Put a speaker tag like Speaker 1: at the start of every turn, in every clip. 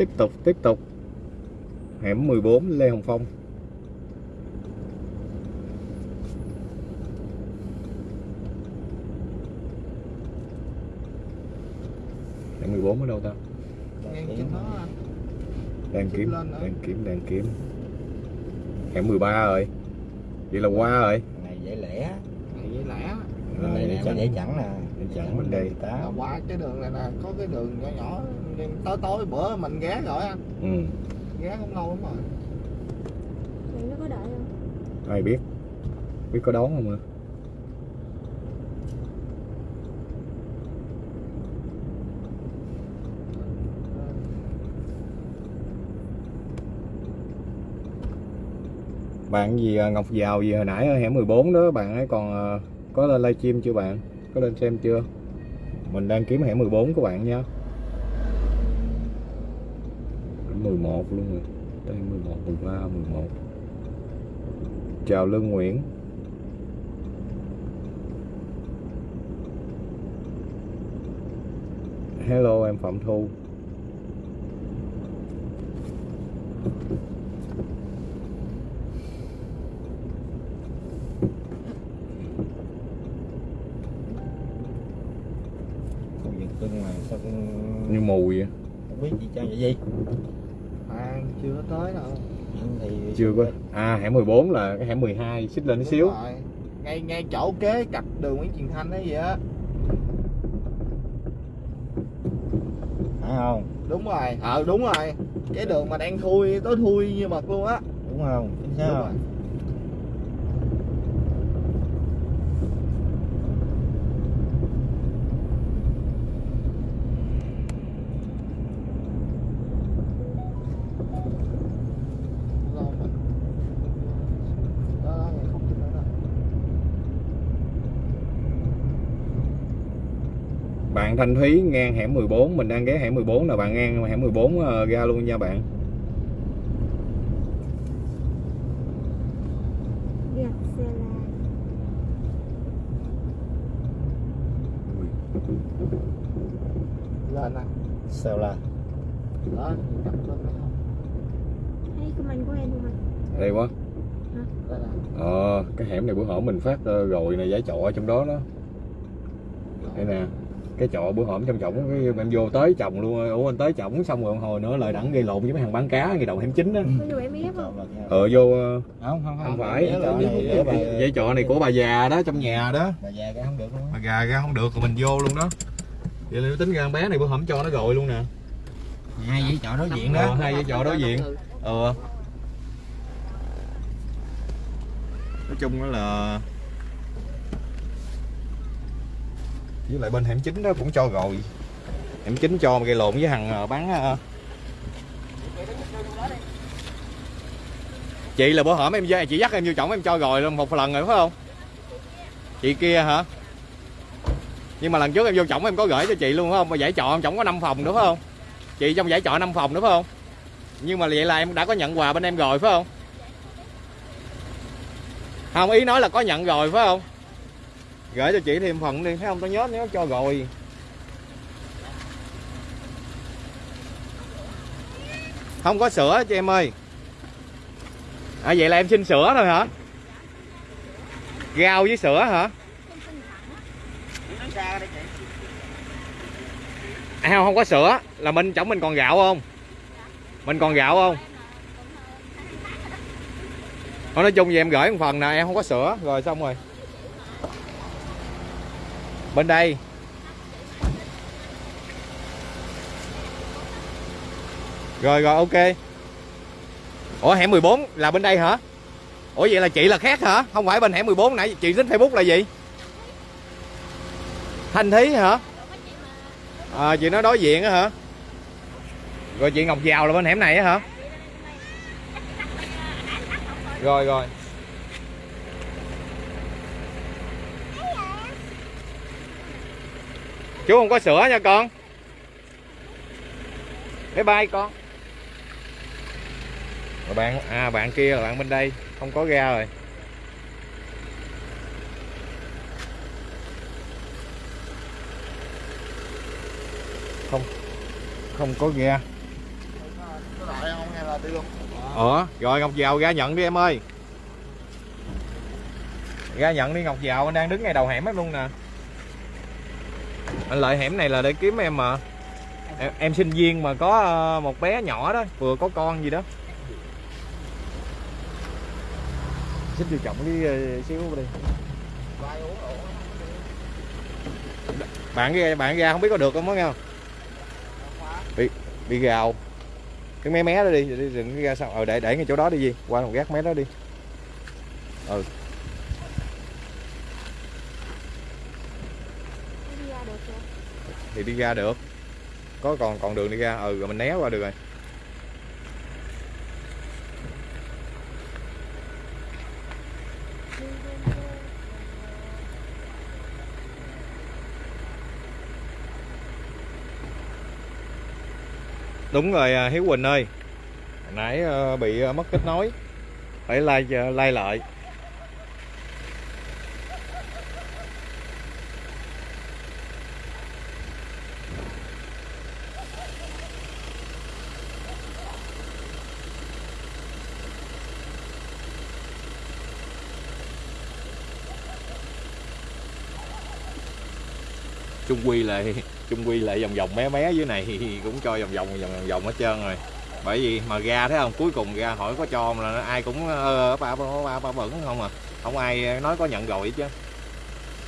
Speaker 1: tiếp tục tiếp tục. Hẻm 14 Lê Hồng Phong. Hẻm 14 ở đâu ta? Đang
Speaker 2: Kiếm
Speaker 1: đang kiếm đang kiếm hẻm 13 rồi. Vậy là qua rồi.
Speaker 3: Này dễ lẻ.
Speaker 2: Này với lẻ.
Speaker 3: Là dễ chẵn nè.
Speaker 1: Dễ chẵn bên đây.
Speaker 3: tá
Speaker 2: là qua cái đường này nè có cái đường nhỏ nhỏ tối tối bữa mình ghé rồi anh
Speaker 1: ừ.
Speaker 2: ghé cũng lâu lắm rồi.
Speaker 4: Bạn nó có đợi không?
Speaker 1: ai biết? Biết có đón không ạ bạn gì à, Ngọc Giàu gì hồi nãy ở hẻm 14 đó bạn ấy còn à, có lên livestream chưa bạn? Có lên xem chưa? Mình đang kiếm hẻm 14 của bạn nha Đến 11 luôn rồi. Đây 11 13 11 chào Lương Nguyễn. Hello em Phạm Thu
Speaker 3: khu vực cưng mà sao cũng
Speaker 1: như mù vậy
Speaker 3: không biết gì cho vậy gì
Speaker 2: à chưa tới đâu
Speaker 3: thì
Speaker 1: chưa có à hẻm 14 là cái hẻm 12 xích lên tí xíu.
Speaker 2: rồi. ngay ngay chỗ kế cặp đường Nguyễn Truyền Thanh ấy vậy á.
Speaker 3: Phải không?
Speaker 2: Đúng rồi. Ờ đúng rồi. Cái đường mà đang thui tối thui như mực luôn á.
Speaker 3: Đúng không? Chính xác
Speaker 2: đúng
Speaker 3: không?
Speaker 2: rồi Lo mình. Đó, đó, ngay khúc trên đó đó.
Speaker 1: bạn Thanh Thúy ngang hẻm 14 mình đang ghé hẻm 14 là bạn ngang hẻm 14 ờ, ra luôn nha bạn.
Speaker 4: Là
Speaker 2: lên nè.
Speaker 3: Sao là
Speaker 2: đó cặp lên đó không?
Speaker 4: Thấy comment của em không anh?
Speaker 1: đây quá ờ cái hẻm này bữa hổm mình phát ờ, rồi này giải trọ ở trong đó đó. Đây nè cái trọ bữa hổm trong cái em vô tới chồng luôn ủa anh tới chồng xong rồi hồi nữa lại đẳng gây lộn với mấy hàng bán cá ngay đầu
Speaker 4: vô em ép không?
Speaker 1: ờ vô ờ,
Speaker 3: không không
Speaker 1: không. phải
Speaker 3: Dãy trọ này
Speaker 1: của bà già đó trong nhà đó.
Speaker 3: Bà già cái không được luôn á.
Speaker 1: Bà già ra không được rồi mình vô luôn đó. Vậy là tính ra con bé này bữa hổm cho nó rồi luôn nè.
Speaker 3: Hai dãy trọ đối diện
Speaker 1: Ờ,
Speaker 3: đó.
Speaker 1: hai dãy trọ đối diện. Ờ. Nói chung đó là với lại bên hẻm chính đó cũng cho rồi. Hẻm chính cho mà gây lộn với thằng ờ, bán ờ, ờ. chị là bữa hổm em chị dắt em vô chổng em cho rồi luôn, một lần rồi, phải không? Chị kia hả? Nhưng mà lần trước em vô chổng em có gửi cho chị luôn, phải không? Mà giải trọ em chổng có 5 phòng nữa, phải không? Chị trong giải trọ 5 phòng nữa, phải không? Nhưng mà vậy là em đã có nhận quà bên em rồi, phải không? Không, ý nói là có nhận rồi, phải không? Gửi cho chị thêm phần đi thấy không? Tao nhớ nếu cho rồi. Không có sữa chị em ơi? À vậy là em xin sữa thôi hả? Rau với sữa hả? À, không không có sữa. Là mình chổng mình còn gạo không? Mình còn gạo không? Thôi nói chung gì em gửi một phần nè em không có sữa. Rồi xong rồi bên đây. Rồi rồi ok. Ủa hẻm 14 là bên đây hả? Ủa vậy là chị là khác hả? Không phải bên hẻm 14 nãy chị tính facebook là gì? Thanh thí hả? À, chị nói đối diện á hả? Rồi chị ngọc giàu là bên hẻm này á hả? Rồi rồi. Chú không có sữa nha con. Bye bye con. Rồi bạn à bạn kia là bạn bên đây. Không có ra rồi. Không không có ga.
Speaker 3: Đi
Speaker 1: Ủa, rồi Ngọc Giàu ra nhận đi em ơi. Ra nhận đi Ngọc Giàu, anh đang đứng ngay đầu hẻm hết luôn nè. Anh lợi hẻm này là để kiếm em mà. Em, em sinh viên mà có ờ, một bé nhỏ đó, vừa có con gì đó. Xích vô trọng đi ờ, xíu đi. Bạn ra bạn ra không biết có được không á nghe không? Bị bị gào cái mé mé đó đi đi đừng ra sao ờ để để ngay chỗ đó đi gì qua một gác mé đó đi ừ
Speaker 5: Đi ra được rồi
Speaker 1: thì đi ra được. Có còn còn đường đi ra. Ừ rồi mình né qua được rồi. Đúng rồi à, Hiếu Quỳnh ơi. Hồi nãy à, bị à, mất kết nối. Phải lai lai lại. Chung quy lại chung quy lại vòng vòng mé mé dưới này, cũng cho vòng vòng vòng vòng vòng hết trơn rồi. Bởi vì mà ra thấy không, cuối cùng ra hỏi có cho mà là ai cũng ơ ba ba ba ba bẩn không à. Không ai nói có nhận rồi chứ.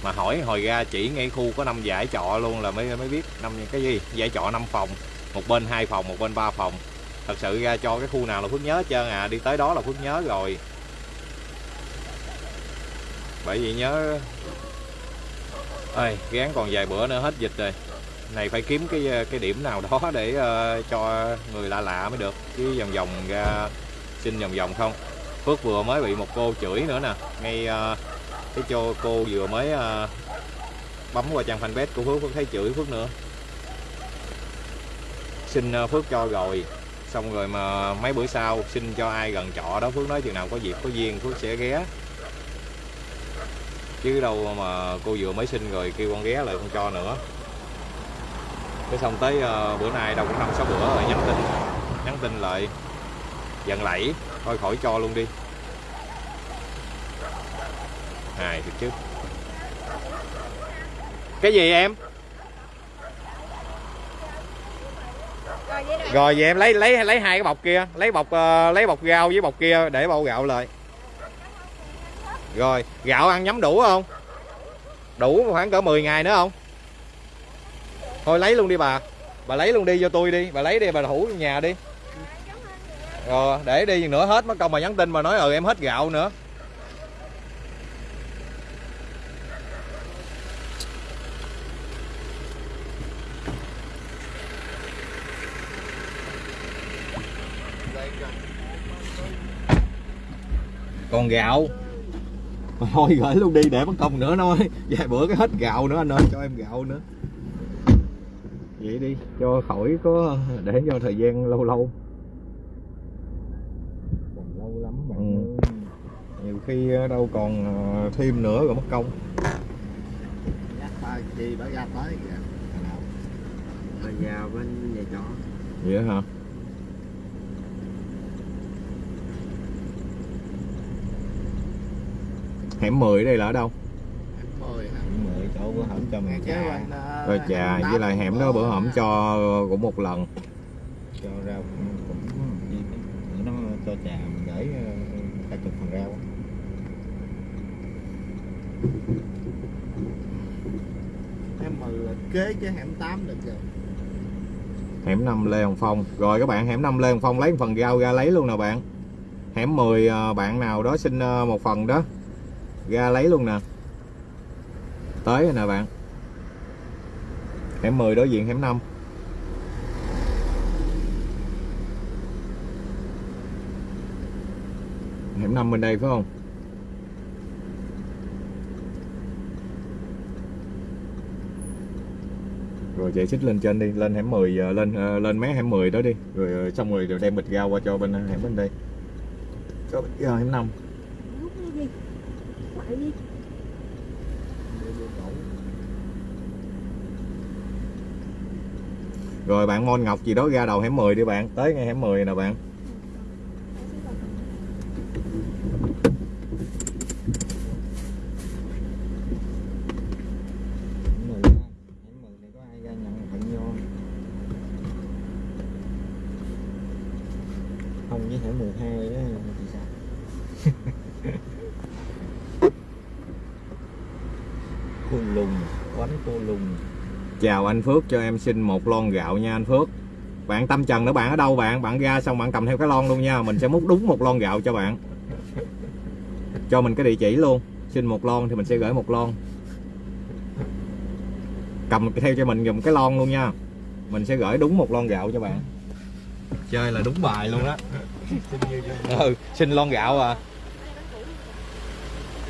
Speaker 1: Mà hỏi, hồi ra chỉ ngay khu có năm giải trọ luôn là mới mới biết năm cái gì giải trọ 5 phòng, một bên hai phòng, một bên ba phòng. Thật sự ra cho cái khu nào là phước nhớ hết trơn à đi tới đó là phước nhớ rồi. Bởi vì nhớ ơi gán còn vài bữa nữa hết dịch rồi. Này phải kiếm cái cái điểm nào đó để uh, cho người lạ lạ mới được. Chứ vòng vòng ra xin vòng vòng không. Phước vừa mới bị một cô chửi nữa nè. Ngay uh, cái cho cô vừa mới uh, bấm qua trang fanpage của Phước Phước thấy chửi Phước nữa. Xin uh, Phước cho rồi. Xong rồi mà mấy bữa sau xin cho ai gần trọ đó Phước nói chừng nào có dịp có duyên Phước sẽ ghé chứ đâu mà cô vừa mới sinh rồi kêu con ghé lại không cho nữa. Cái xong tới ờ, bữa nay đâu cũng năm sáu bữa rồi nhắn tin. Nhắn tin lại. Dần lẫy. Thôi khỏi cho luôn đi. Hài thiệt chứ. Cái gì em?
Speaker 5: Rồi vậy
Speaker 1: em lấy lấy lấy hai cái bọc kia. Lấy bọc ờ, lấy bọc rau với bọc kia để bao gạo lại rồi, gạo ăn nhắm đủ không? Đủ khoảng cỡ 10 ngày nữa không? Thôi lấy luôn đi bà. Bà lấy luôn đi cho tôi đi. Bà lấy đi, bà thủ nhà đi. Rồi, để đi nữa hết mất công mà nhắn tin mà nói ừ em hết gạo nữa. Còn gạo thôi gửi luôn đi để mất công nữa nói vài bữa cái hết gạo nữa anh ơi cho em gạo nữa. Vậy đi cho khỏi có để cho thời gian lâu lâu.
Speaker 2: Còn lâu lắm bạn
Speaker 1: Ừ. nhiều khi đâu còn ờ, thêm nữa rồi mất công.
Speaker 3: Ba chi bà ra tới kìa.
Speaker 2: Ở nhà bên nhà trọ.
Speaker 1: Vậy hả hẻm 10 đây là ở đâu?
Speaker 2: Chỗ bữa hổm cho
Speaker 3: kế
Speaker 2: trà
Speaker 1: rồi trà với lại hẻm đó bữa hổm cho cũng một lần.
Speaker 2: Cho rau cũng gì nó cho trà mình gửi hai chục phần rau.
Speaker 3: Em mời là kế chứ hẻm 8 được rồi
Speaker 1: hẻm 5 Lê Hồng Phong. Rồi các bạn hẻm 5 Lê Hồng Phong lấy một phần rau ra lấy luôn nè bạn. Hẻm 10 ờ, bạn nào đó xin ờ, một phần đó ra lấy luôn nè. Tới rồi nè bạn. Hẻm 10 đối diện hẻm 5 hẻm 5 bên đây phải không? Rồi chạy xích lên trên đi, lên hẻm 10 ờ, lên ờ, lên mé hẻm 10 đó đi. Rồi ờ, xong rồi rồi đem bịch rau qua cho bên hẻm bên đây. Cho bịch rau hẻm 5
Speaker 5: Hút đi đi. Ngoại đi
Speaker 1: rồi bạn Môn Ngọc gì đó ra đầu hẻm 10 đi bạn. Tới ngay hẻm 10 nè bạn
Speaker 2: không với hẻm 12 đó thì sao cô lùng quánh cô lùng
Speaker 1: chào anh Phước cho em xin một lon gạo nha anh Phước. Bạn tâm trần nữa bạn ở đâu bạn? Bạn ra xong bạn cầm theo cái lon luôn nha. Mình sẽ múc đúng một lon gạo cho bạn. Cho mình cái địa chỉ luôn. Xin một lon thì mình sẽ gửi một lon. Cầm theo cho mình dùng cái lon luôn nha. Mình sẽ gửi đúng một lon gạo cho bạn. Chơi là đúng bài luôn đó ừ, xin lon gạo à.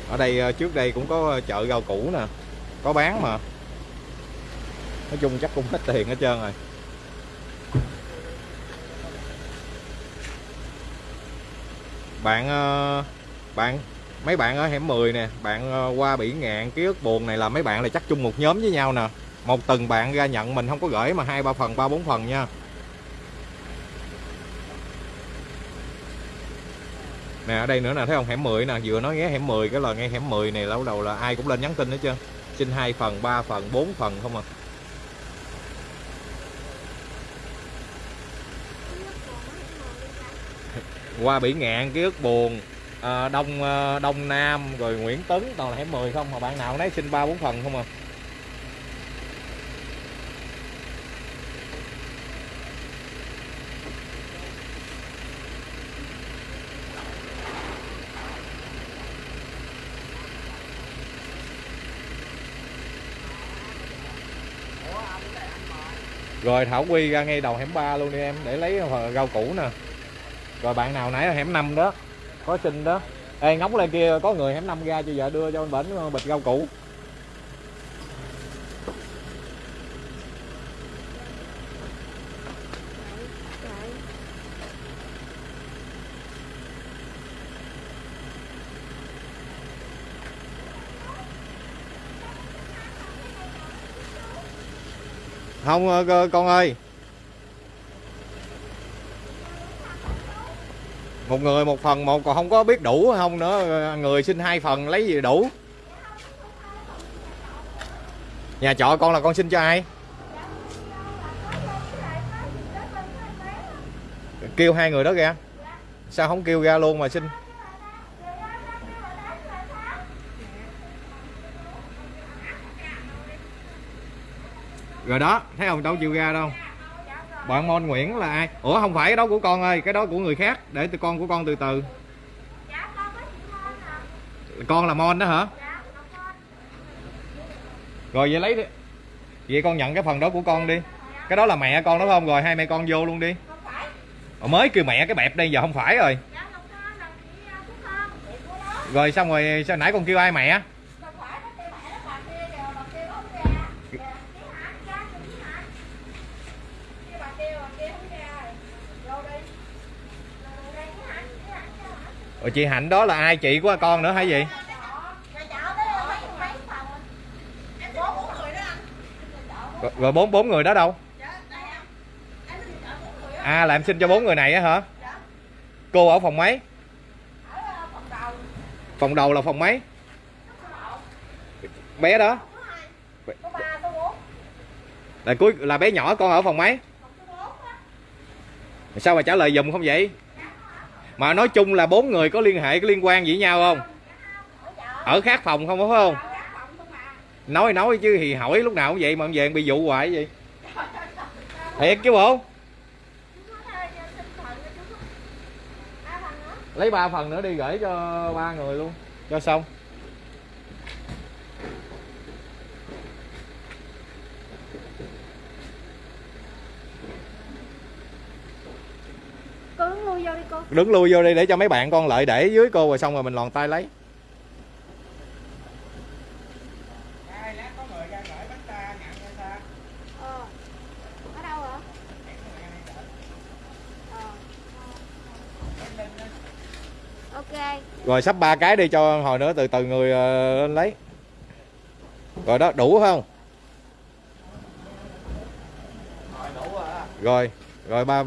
Speaker 1: Ở đây ờ, trước đây cũng có chợ rau củ nè. Có bán mà nói chung chắc cũng hết tiền hết trơn rồi. Bạn ờ, bạn, mấy bạn ở hẻm 10 nè, bạn ờ, qua bỉ ngạn ký ức buồn này là mấy bạn là chắc chung một nhóm với nhau nè. Một từng bạn ra nhận mình không có gửi mà hai, ba phần, ba, bốn phần nha. Nè, ở đây nữa nè, thấy không? Hẻm 10 nè, vừa nói nghe hẻm 10 cái là nghe hẻm 10 này, lâu đầu là ai cũng lên nhắn tin hết trơn. Xin hai phần 3 phần 4 phần không à. Qua bỉ ngạn ký ức buồn. À, đông à, đông nam rồi nguyễn tấn toàn là hẻm 10 không mà bạn nào nấy xin ba bốn phần không à. Rồi thảo quy ra ngay đầu hẻm 3 luôn đi em để lấy ờ, rau củ nè rồi bạn nào nãy ở hẻm 5 đó, có xin đó. Ê, ngóng lên kia có người hẻm 5 ra cho vợ đưa cho anh bển ờ, bịch rau củ. Không ờ, con ơi. Một người một phần một, còn không có biết đủ không nữa. Người xin hai phần, lấy gì đủ? Nhà trọ con là con xin cho ai? Kêu hai người đó ra sao không kêu ra luôn mà xin? Rồi đó, thấy không? Đâu chịu ra đâu bạn Mon Nguyễn là ai? Ủa không phải cái đó của con ơi cái đó của người khác. Để từ con của con từ từ. Con là Mon đó hả? Rồi vậy lấy đi. Vậy con nhận cái phần đó của con đi. Cái đó là mẹ con đúng không? Rồi hai mẹ con vô luôn đi. Ủa, mới kêu mẹ cái bẹp đây giờ không phải rồi. Rồi xong rồi sao nãy con kêu ai mẹ Rồi chị Hạnh đó là ai? Chị của con nữa hay gì? Rồi, rồi bốn bốn người đó đâu? À là em xin cho bốn người này á hả? Cô ở phòng mấy? Phòng đầu là phòng mấy? Bé đó. Là cuối là bé nhỏ con ở phòng mấy? Sao mà trả lời dùm không vậy? Mà nói chung là bốn người có liên hệ, có liên quan gì với nhau không? Ở khác phòng không, phải không? Nói nói chứ thì hỏi lúc nào cũng vậy mà về, bị dụ hoài vậy thiệt chứ bộ. Lấy ba phần nữa đi gửi cho ba người luôn. Cho xong.
Speaker 5: Cô đứng lui vô đi cô.
Speaker 1: Đứng lui vô đi để cho mấy bạn con lợi để dưới cô rồi xong rồi mình lòn tay lấy.
Speaker 5: Ờ. Ở đâu hả ờ. Ok.
Speaker 1: Rồi sắp ba cái đi cho hồi nữa từ từ người ờ, lên lấy. Rồi đó đủ không? Rồi rồi ba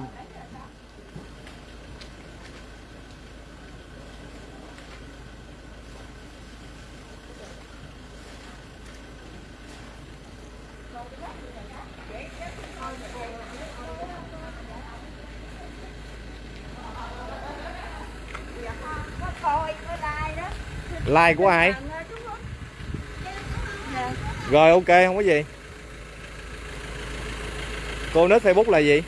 Speaker 1: like của ai? Rồi, ok, không có gì. Cô nết facebook là gì?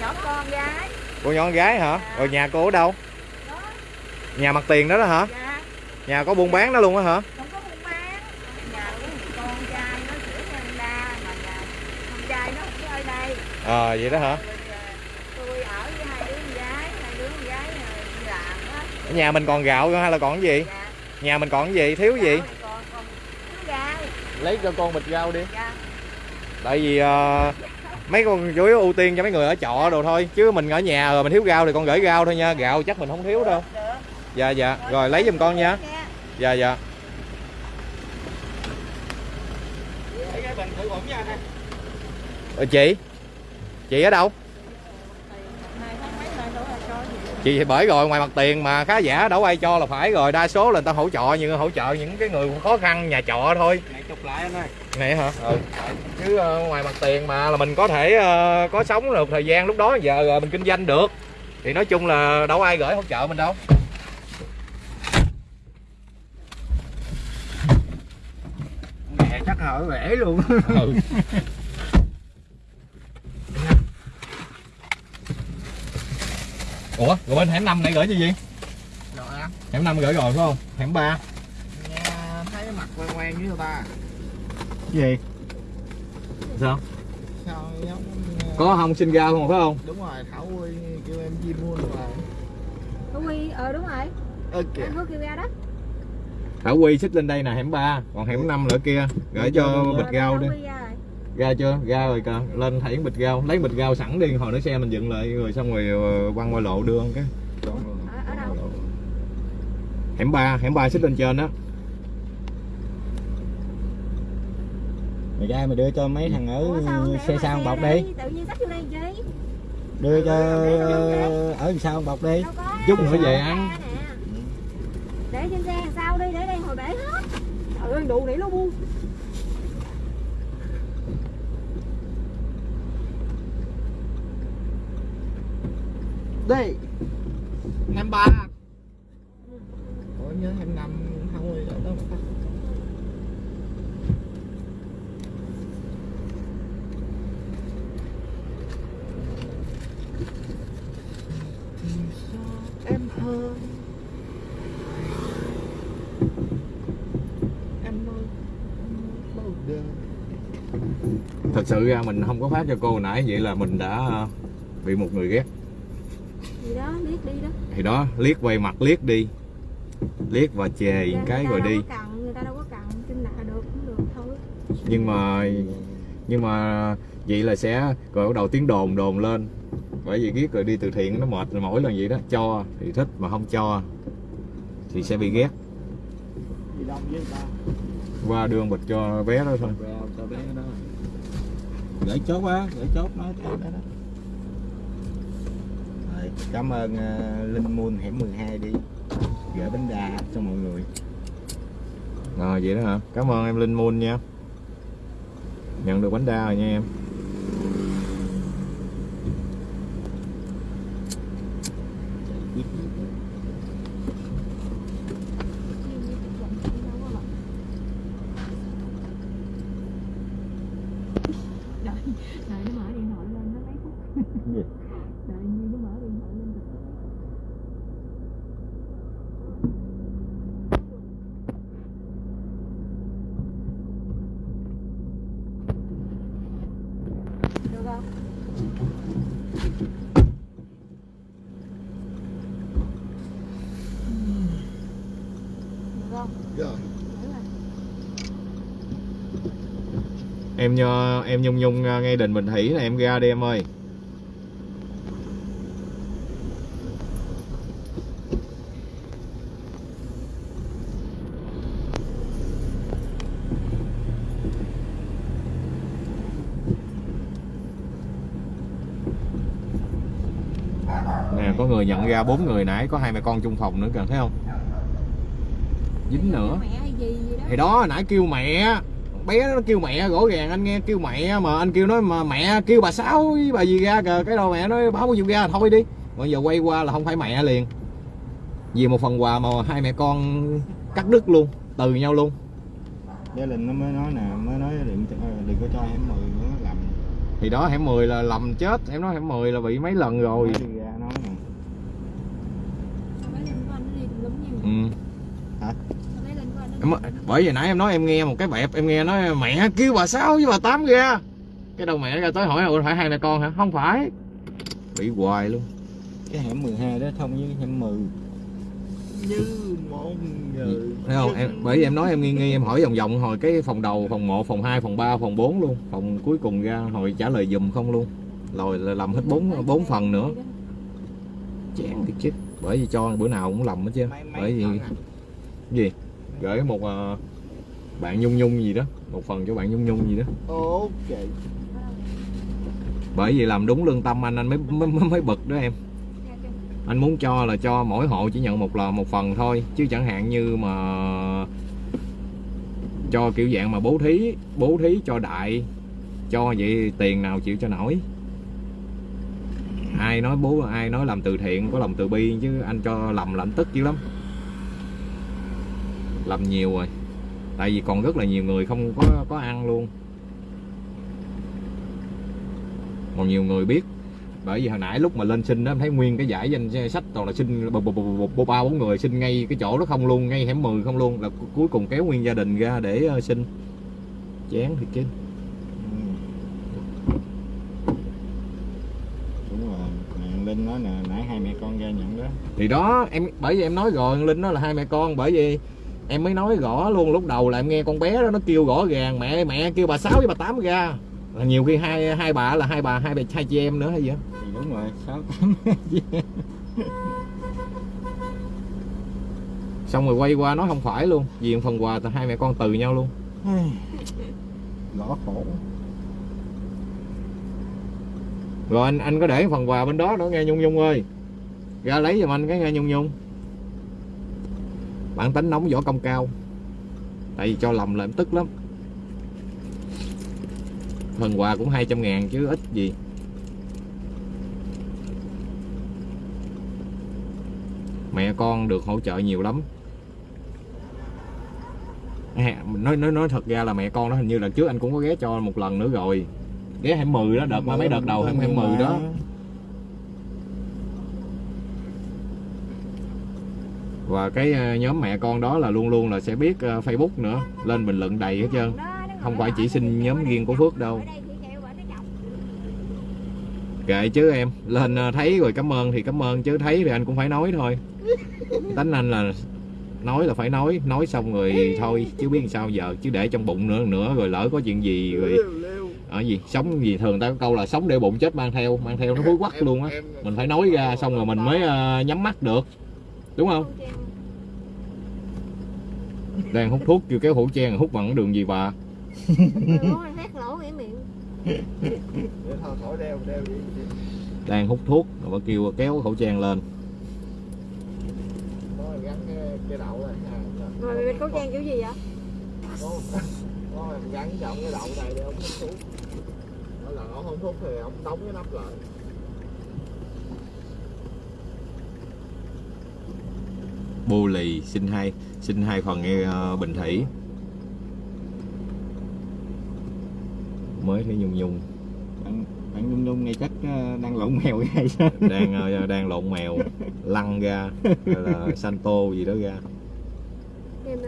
Speaker 5: Nhỏ con gái
Speaker 1: cô nhỏ con gái hả? Rồi nhà cô ở đâu? Nhà mặt tiền đó đó hả? Nhà có buôn bán đó luôn á hả? À vậy đó hả? Nhà nhà mình còn gạo hay là còn cái gì?
Speaker 5: Dạ.
Speaker 1: Nhà mình còn cái gì? Thiếu gì?
Speaker 5: Gạo thì còn còn thiếu gạo.
Speaker 1: Lấy cho con bịch rau đi.
Speaker 5: Dạ.
Speaker 1: Tại vì ờ, mấy con chủ yếu ưu tiên cho mấy người ở trọ đồ thôi chứ mình ở nhà rồi mình thiếu rau thì con gửi rau thôi nha. Gạo chắc mình không thiếu đâu.
Speaker 5: Được.
Speaker 1: Dạ dạ. Rồi lấy giùm con nha.
Speaker 5: Nha
Speaker 1: dạ dạ. Ờ, chị? Chị ở đâu
Speaker 5: Này thấy mấy nơi đâu là
Speaker 1: chị bởi rồi ngoài mặt tiền mà khá giả đâu ai cho là phải rồi. Đa số là người ta hỗ trợ nhưng hỗ trợ những cái người khó khăn nhà trọ thôi.
Speaker 2: Này chụp lại anh ơi.
Speaker 1: Này hả? Ừ. Chứ ờ, ngoài mặt tiền mà là mình có thể ờ, có sống được thời gian lúc đó giờ rồi mình kinh doanh được. Thì nói chung là đâu ai gửi hỗ trợ mình đâu.
Speaker 2: Mẹ chắc hở rễ luôn.
Speaker 1: Ừ. ủa rồi bên hẻm năm này gửi cho gì
Speaker 2: rồi anh
Speaker 1: hẻm năm gửi rồi phải không? Hẻm ba.
Speaker 2: Nghe thấy mặt quen quen với người ta
Speaker 1: gì? Sao?
Speaker 2: Sao giống
Speaker 1: có không sinh ra không phải không?
Speaker 2: Đúng rồi thảo quy kêu em chim mua rồi.
Speaker 5: Thú Huy, ờ đúng rồi.
Speaker 2: Ơ kìa.
Speaker 5: Anh có kêu ra đó.
Speaker 1: Thảo Quy xích lên đây nè hẻm 3 còn hẻm 5 nữa kia gửi cho bịch rau đi.
Speaker 5: Huy ra
Speaker 1: chưa? Ra rồi kìa lên thảy bịch rau. Lấy bịch rau sẵn đi hồi nữa xe mình dựng lại rồi xong rồi ờ, quăng qua lộ đưa cái.
Speaker 5: Ở, ở đâu?
Speaker 1: hẻm 3 hẻm 3 xích lên trên đó.
Speaker 2: Mày ra mày đưa cho mấy thằng ở
Speaker 5: Ủa sao
Speaker 2: xe sau
Speaker 5: xe
Speaker 2: bọc
Speaker 5: đây?
Speaker 2: đi.
Speaker 5: Tự nhiên xách vô đây chi
Speaker 2: đưa cho ở sau bọc đi.
Speaker 1: Chút nữa về ăn.
Speaker 5: Để trên xe đằng sau đi, để đây hồi để hết. Trời ơi, đủ để luôn bu
Speaker 2: năm ba. Ủa nhớ em năm không rồi đó mà ta em hơn em ơi bao đời.
Speaker 1: Thật sự ra mình không có phát cho cô nãy vậy là mình đã ờ, bị một người ghét
Speaker 5: liếc đi đó.
Speaker 1: Thì đó liếc quay mặt liếc đi. Liếc và chè cái
Speaker 5: người
Speaker 1: rồi đi.
Speaker 5: cần, người ta đâu có cần Kinh nạ được cũng được thôi.
Speaker 1: Nhưng mà nhưng mà vậy là sẽ rồi bắt đầu tiếng đồn đồn lên. Bởi vì ghét rồi đi từ thiện nó mệt rồi mỗi lần vậy đó. Cho thì thích mà không cho thì sẽ bị ghét.
Speaker 2: Gì đông với người ta.
Speaker 1: Qua đường bịch cho bé đó thôi.
Speaker 2: Gửi chốt á gửi chốt đó rồi, cảm ơn uh, Linh Moon hẻm 12 đi. Gửi bánh đa cho mọi người.
Speaker 1: Rồi vậy đó hả? Cảm ơn em linh moon nha. Nhận được bánh đa rồi nha em
Speaker 5: Đợi, đợi nó mở điện thoại lên nó mấy phút
Speaker 2: Gì?
Speaker 5: Đợi Nhi nó mở điện thoại lên Được không? Được không?
Speaker 2: rồi
Speaker 5: Được rồi
Speaker 1: em nhờ, em nhung nhung à, ngay đình bình thủy là em ra đi em ơi. Nè, có người nhận ra bốn người nãy, có hai mẹ con chung phòng nữa kìa, thấy không? Dính nữa.
Speaker 5: Mẹ hay gì gì đó?
Speaker 1: Thì đó nãy kêu mẹ. Bé nó kêu mẹ rõ ràng anh nghe kêu mẹ mà anh kêu nói mà mẹ kêu bà sáu với bà gì ra kìa. Cái đầu mẹ nói báo bao nhiêu ra thôi đi. Bây giờ quay qua là không phải mẹ liền. Vì một phần quà mà hai mẹ con cắt đứt luôn từ nhau luôn.
Speaker 3: Gia đình nó mới nói nè mới nói đừng đừng có cho hẻm mười nữa làm.
Speaker 1: Thì đó hẻm 10 là lầm chết. Em nói hẻm 10 là bị mấy lần rồi
Speaker 3: Nói đi ra nói nè
Speaker 4: mấy lần của anh nó đi tùm lum nhiều
Speaker 1: ừ.
Speaker 4: mấy lần của anh nó
Speaker 1: em, bởi vì nãy em nói em nghe một cái bẹp em nghe nói mẹ kêu bà sáu với bà tám ra cái đầu mẹ ra tới hỏi "Ủa, phải hai mẹ con hả? Không phải. Bị hoài luôn.
Speaker 3: Cái hẻm 12 đó thông với hẻm 10
Speaker 2: như một người.
Speaker 1: Thấy không? Em bởi vì em nói em nghi nghi em hỏi vòng vòng hồi cái phòng đầu phòng 1 phòng 2 phòng 3 phòng 4 luôn. Phòng cuối cùng ra hồi trả lời dùm không luôn. Rồi là làm hết bốn bốn phần nữa. Chán thiệt chứ. Bởi vì cho bữa nào cũng lầm hết chứ. Bởi vì
Speaker 3: à?
Speaker 1: gì gửi một ờ, bạn nhung nhung gì đó một phần cho bạn nhung nhung gì đó.
Speaker 2: Ok.
Speaker 1: Bởi vì làm đúng lương tâm anh anh mới mới, mới, mới bực đó em. Anh muốn cho là cho mỗi hộ chỉ nhận một là một phần thôi chứ chẳng hạn như mà cho kiểu dạng mà bố thí bố thí cho đại cho vậy tiền nào chịu cho nổi. Ai nói bố ai nói làm từ thiện có lòng từ bi chứ anh cho lầm là anh tức dữ lắm làm nhiều rồi. Tại vì còn rất là nhiều người không có có ăn luôn. Còn nhiều người biết. Bởi vì hồi nãy lúc mà lên sinh đó em thấy nguyên cái giải danh sách toàn là bộ- ba bốn người sinh ngay cái chỗ đó không luôn ngay hẻm 10 không luôn. Là cu- cuối cùng kéo nguyên gia đình ra để ờ, sinh chán
Speaker 3: rồi. Nè linh nói nè nãy hai mẹ con ra nhận đó.
Speaker 1: Thì đó em bởi vì em nói rồi linh nó là hai mẹ con bởi vì em mới nói rõ luôn lúc đầu là em nghe con bé đó nó kêu rõ ràng mẹ mẹ kêu bà sáu với bà tám ra. Là nhiều khi hai hai bà là hai bà hai bà hai chị em nữa hay gì
Speaker 3: thì đúng rồi sáu tám.
Speaker 1: Xong rồi quay qua nói không phải luôn vì phần quà là hai mẹ con từ nhau luôn.
Speaker 3: Gõ khổ
Speaker 1: rồi anh anh có để phần quà bên đó nữa nghe nhung nhung ơi. Ra lấy giùm anh cái nghe nhung nhung bản tính nóng võ công cao. Tại vì cho lầm là em tức lắm. Phần quà cũng 200 ngàn chứ ít gì. Mẹ con được hỗ trợ nhiều lắm. À, nói nói nói thật ra là mẹ con đó hình như là trước anh cũng có ghé cho một lần nữa rồi. Ghé hẻm 10 đó đợt mà mấy đợt đầu hẻm hẻm 10 đó. Và cái ờ, nhóm mẹ con đó là luôn luôn là sẽ biết ờ, Facebook nữa. Lên bình luận đầy hết trơn. Không phải chỉ xin nhóm riêng của Phước đâu. kệ chứ em. Lên ờ, thấy rồi cảm ơn thì cảm ơn chứ thấy thì anh cũng phải nói thôi. Tánh anh là nói là phải nói. Nói xong rồi thôi chứ biết sao giờ. Chứ để trong bụng nữa nữa rồi lỡ có chuyện gì rồi ở gì? Sống gì? Thường ta có câu là sống để bụng chết mang theo. Mang theo nó hối quắc luôn á. mình phải nói ra xong rồi mình mới ờ, nhắm mắt được đúng không? Đang hút thuốc kêu kéo khẩu trang hút bằng đường gì bà? Đang hút thuốc rồi bà kêu kéo khẩu trang lên.
Speaker 2: Nó gắn cái, cái đậu này ha
Speaker 4: rồi bịt khẩu trang kiểu gì vậy?
Speaker 2: Em gắn cái đậu này để ông hút thuốc. Là ông hút thì ông đóng cái nắp lại
Speaker 1: bô lì xin hai xin hai phần nghe ờ, bình thủy. Mới thấy nhung nhung.
Speaker 3: Bạn bạn nhung nhung ngay chắc ờ, đang lộn mèo hay sao?
Speaker 1: Đang ờ, đang lộn mèo lăn ra hay là santo gì đó ra.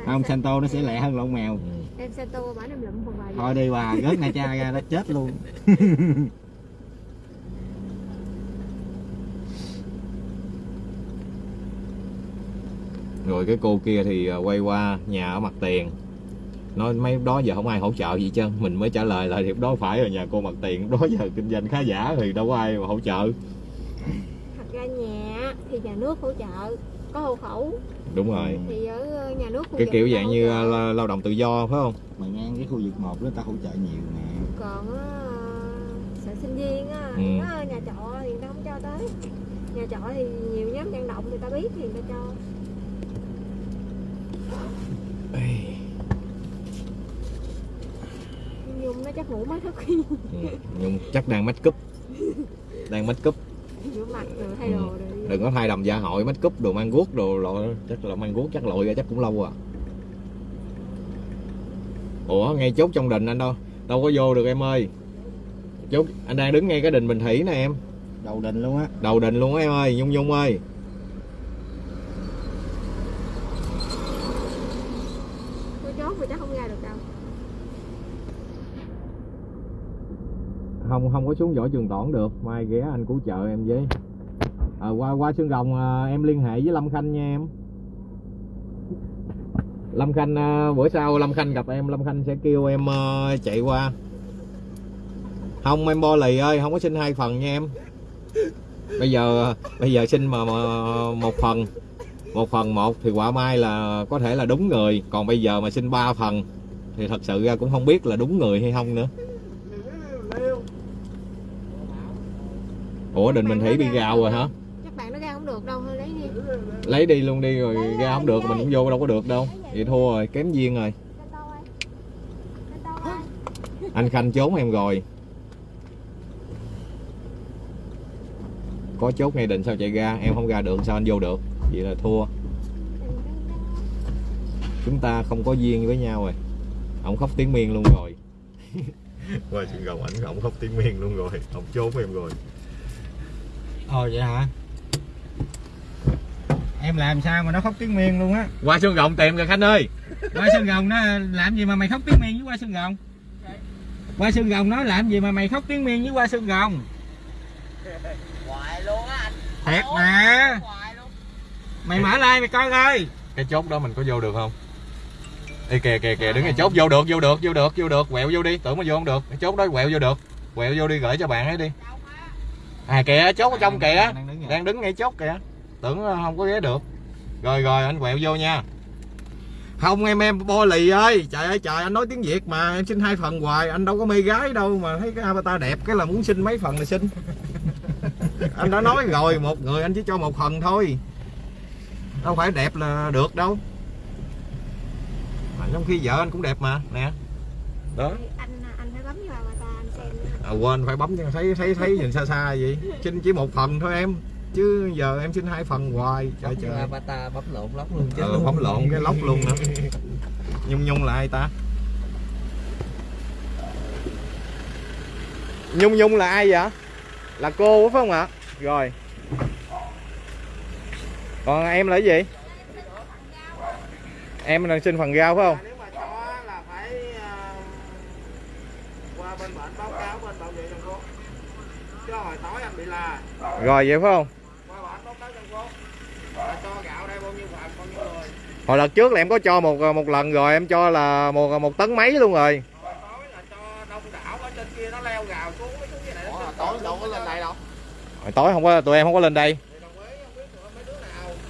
Speaker 3: Không
Speaker 4: Sa-
Speaker 3: santo nó sẽ lẹ hơn lộn mèo.
Speaker 1: Ừ.
Speaker 4: em Santo bả em lụm phần bài
Speaker 3: thôi đi bà rớt na cha ra đó chết luôn
Speaker 1: rồi cái cô kia thì ờ, quay qua nhà ở mặt tiền. Nói mấy đó giờ không ai hỗ trợ gì chứ mình mới trả lời lại thì đó phải rồi nhà cô mặt tiền đó giờ kinh doanh khá giả thì đâu có ai mà hỗ trợ.
Speaker 4: Thật ra nhà thì nhà nước hỗ trợ có hộ khẩu.
Speaker 1: Đúng rồi.
Speaker 4: Thì ở ờ, nhà nước
Speaker 1: cái kiểu dạng như la- lao động tự do phải không?
Speaker 3: Mà ngang cái khu vực một đó ta hỗ trợ nhiều nè.
Speaker 4: Còn sở sinh viên á
Speaker 1: Ừ.
Speaker 4: nó nhà trọ thì người ta không cho tới. Nhà trọ thì nhiều nhóm vận động người ta biết thì người ta cho nhung nó chắc ngủ mới thức
Speaker 1: ừ. nhưng chắc đang make up. Đang make up.
Speaker 4: rửa mặt rồi thay đồ rồi
Speaker 1: đừng có thay đầm gia hội make up đồ mang guốc đồ lộ chắc là mang guốc chắc lội ra chắc cũng lâu à. Ủa ngay chốt trong đình anh đâu? Đâu có vô được em ơi. Chốt anh đang đứng ngay cái đình bình thủy nè em.
Speaker 2: Đầu đình luôn á.
Speaker 1: Đầu đình luôn á em ơi nhung nhung ơi
Speaker 4: Có chốt thì chắc không ra được đâu
Speaker 1: không không có xuống võ trường toản được. Mai ghé anh cứu trợ em với. À, qua qua xương rồng à, em liên hệ với lâm khanh nha em. Lâm khanh à, bữa sau lâm khanh gặp em lâm khanh sẽ kêu em à, chạy qua. Không em bo lì ơi không có xin hai phần nha em. Bây giờ bây giờ xin mà, mà một phần. Một phần một thì quả mai là có thể là đúng người. Còn bây giờ mà xin ba phần thì thật sự ra cũng không biết là đúng người hay không nữa. Ủa định mình thấy bị gào rồi hả?
Speaker 4: Chắc bạn nó ra không được đâu, thôi lấy đi.
Speaker 1: Lấy đi luôn đi rồi ra không được mình cũng vô đâu có được đâu. Vậy thua rồi kém duyên rồi. Anh khanh trốn em rồi. Có chốt ngay định sao chạy ra em không ra được sao anh vô được? Vậy là thua. Chúng ta không có duyên với nhau rồi. Ông khóc tiếng miên luôn rồi. Qua chuyện gồng ảnh ổng khóc tiếng miên luôn rồi. Ông trốn em rồi
Speaker 2: ồ vậy hả? Em làm sao mà nó khóc tiếng miên luôn á?
Speaker 1: Qua xương gồng tìm kìa khanh ơi.
Speaker 2: Qua sân gồng nó làm gì mà mày khóc tiếng miên với qua sân gồng qua sân gồng nó làm gì mà mày khóc tiếng miên với qua
Speaker 5: hoài luôn á anh.
Speaker 2: Thiệt mà.
Speaker 5: hoài luôn.
Speaker 2: Mày mở like mày coi coi.
Speaker 1: Cái chốt đó mình có vô được không? Ê kìa kìa kìa đứng ngay chốt vô được vô được vô được vô được. Quẹo vô đi tưởng mà vô không được. Cái chốt đó quẹo vô được. Quẹo vô đi gửi cho bạn ấy đi à kìa chốt ở trong kìa.
Speaker 2: đang đứng
Speaker 1: đang đứng ngay chốt kìa. Tưởng ờ, không có ghé được. Rồi rồi anh quẹo vô nha. Không em em bo lì ơi. Trời ơi trời anh nói tiếng việt mà em xin hai phần hoài. Anh đâu có mê gái đâu mà thấy cái avatar đẹp cái là muốn xin mấy phần là xin. Anh đã nói rồi một người anh chỉ cho một phần thôi. Đâu phải đẹp là được đâu. Mà trong khi vợ anh cũng đẹp mà nè. Đó
Speaker 4: Anh anh phải bấm vào avatar anh xem nữa.
Speaker 1: À, quên phải bấm cho thấy thấy thấy nhìn xa xa vậy. Xin chỉ một phần thôi em. Chứ giờ em xin hai phần hoài. Trời trời.
Speaker 2: avatar bấm lộn lóc luôn
Speaker 1: ờ, bấm lộn cái lóc luôn nữa. Nhung nhung là ai ta? Nhung nhung là ai vậy? Là cô phải không ạ? Rồi. Còn em là cái gì? Em là xin phần rau phải không
Speaker 2: nếu mà cho là phải ờ, qua bên bệnh báo cáo bên bảo vệ dân phố chứ hồi tối anh bị la
Speaker 1: rồi vậy phải không
Speaker 2: qua bệnh báo cáo dân phố là cho gạo đây bao là rồi, vậy phải không?
Speaker 1: Hồi lần trước là em có cho một một lần rồi, em cho là một một tấn mấy luôn rồi.
Speaker 2: Hồi tối
Speaker 1: không có, tụi em không có lên đây.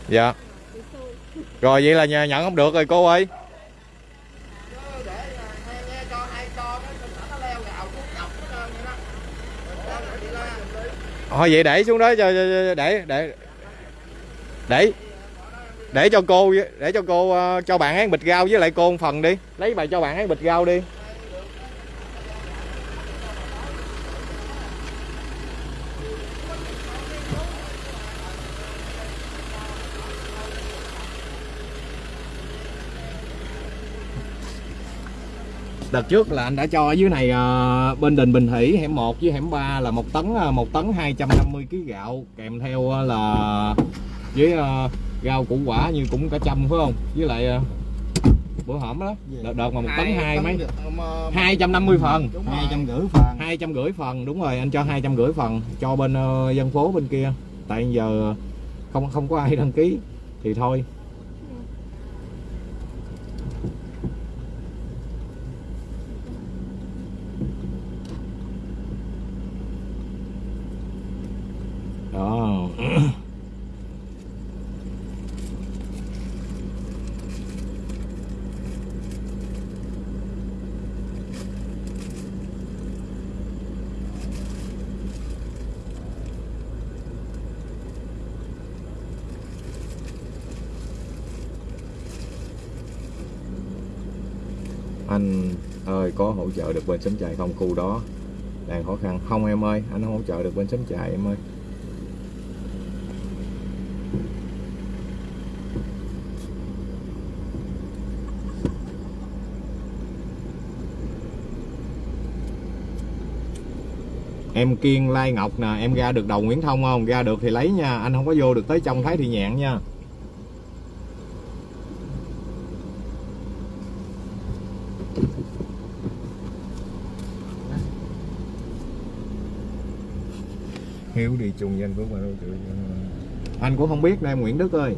Speaker 1: Dạ. Rồi, vậy là nhận không được rồi, cô ơi
Speaker 2: chứ để là nghe nghe cho hay cho cái trên nó leo gạo xuống dọc hết trơn vậy đó Rồi sao lại bị la
Speaker 1: thôi vậy để xuống đó cho, để để để. Để cho cô để cho cô ờ, cho bạn ăn bịch rau với lại cô một phần đi. Lấy bài cho bạn ăn bịch rau đi. Đợt trước là anh đã cho ở dưới này ờ, bên đình Bình Thủy hẻm 1 với hẻm 3 là một tấn ờ, một tấn 250 kg gạo kèm theo ờ, là với ờ, rau củ quả như cũng cả trăm phải không? Với lại ờ, bữa hổm đó đợt, đợt mà một tấn hai mấy. 250 phần.
Speaker 2: Hai trăm rưỡi phần.
Speaker 1: Hai trăm rưỡi phần đúng rồi anh cho hai trăm rưỡi phần cho bên ờ, dân phố bên kia. Tại giờ không không có ai đăng ký thì thôi được bên xóm chạy không khu đó. Đang khó khăn. Không em ơi, anh không hỗ trợ được bên xóm chạy em ơi. Em kiên, lai ngọc nè, em ra được đầu nguyễn thông không? Ra được thì lấy nha. Anh không có vô được tới trong thái thị nhạn nha. Hiếu đi chung với anh Phước mà đâu chịu anh cũng không biết nè, Nguyễn Đức ơi.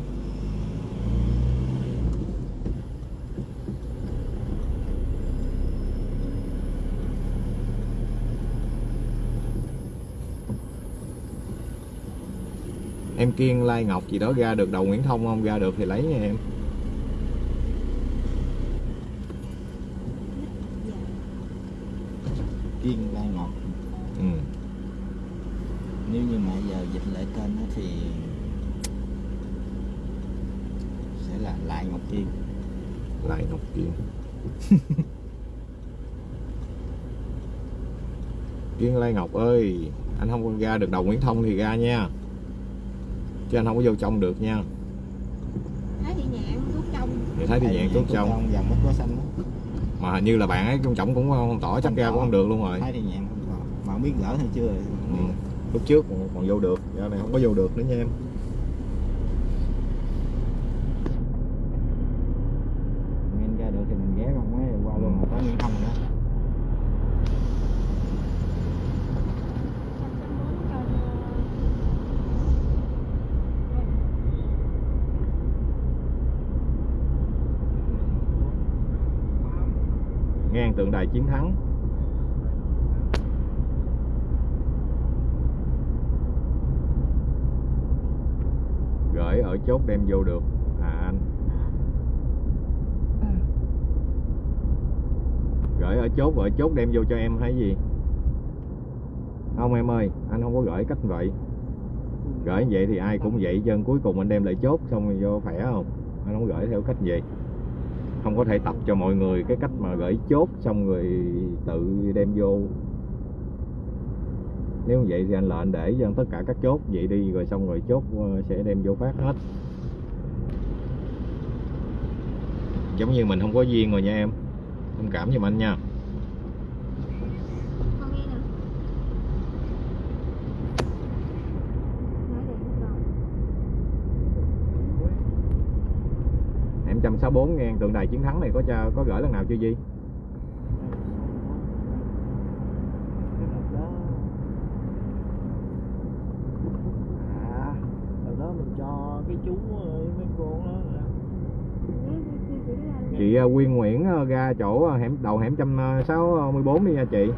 Speaker 1: Em Kiên Lai Ngọc gì đó ra được đầu Nguyễn Thông không? Ra được thì lấy nha em
Speaker 2: kiên lai ngọt
Speaker 1: ừ.
Speaker 2: nếu như mà giờ dịch lại tên á thì sẽ là lại ngọc kiên
Speaker 1: Lại Ngọc Kiên Lai Ngọc ơi anh không ra được đầu Nguyễn Thông thì ra nha. Chứ anh không có vô trong được nha.
Speaker 4: Thái thị nhạn thuốc trong.
Speaker 1: Thì thấy thì nhạn tốt trong.
Speaker 2: Vàng bút có xanh đó
Speaker 1: mà hình như là bạn ấy trong trọng cũng không tỏ chắc ra cũng không được luôn rồi.
Speaker 2: Thấy thì nhạn không có mà không biết gỡ hay chưa
Speaker 1: ừ. lúc trước còn, còn vô được giờ này không có vô được nữa nha em
Speaker 2: mình ra được thì mình ghé không ấy qua luôn mà tới Nguyễn Thông nữa
Speaker 1: đài chiến thắng. Gửi ở chốt đem vô được. À anh. Gửi ở chốt ở chốt đem vô cho em hay gì? Không em ơi anh không có gửi cách vậy. Gửi vậy thì ai cũng vậy chân cuối cùng anh đem lại chốt xong rồi vô khỏe không? Anh không gửi theo cách vậy không có thể tập cho mọi người cái cách mà gửi chốt xong rồi tự đem vô. Nếu vậy thì anh lệnh để cho tất cả các chốt vậy đi, rồi xong rồi chốt ờ, sẽ đem vô phát hết. Giống như mình không có duyên rồi nha em. Thông cảm giùm anh nha. 64 ngàn tượng đài chiến thắng này có cho, có gửi lần nào chưa gì
Speaker 2: à, đó mình cho cái chú ờ, mấy con đó
Speaker 4: chị
Speaker 1: ờ, Quyên Nguyễn ờ, ra chỗ hẻm đầu hẻm trăm sáu mươi bốn đi nha chị.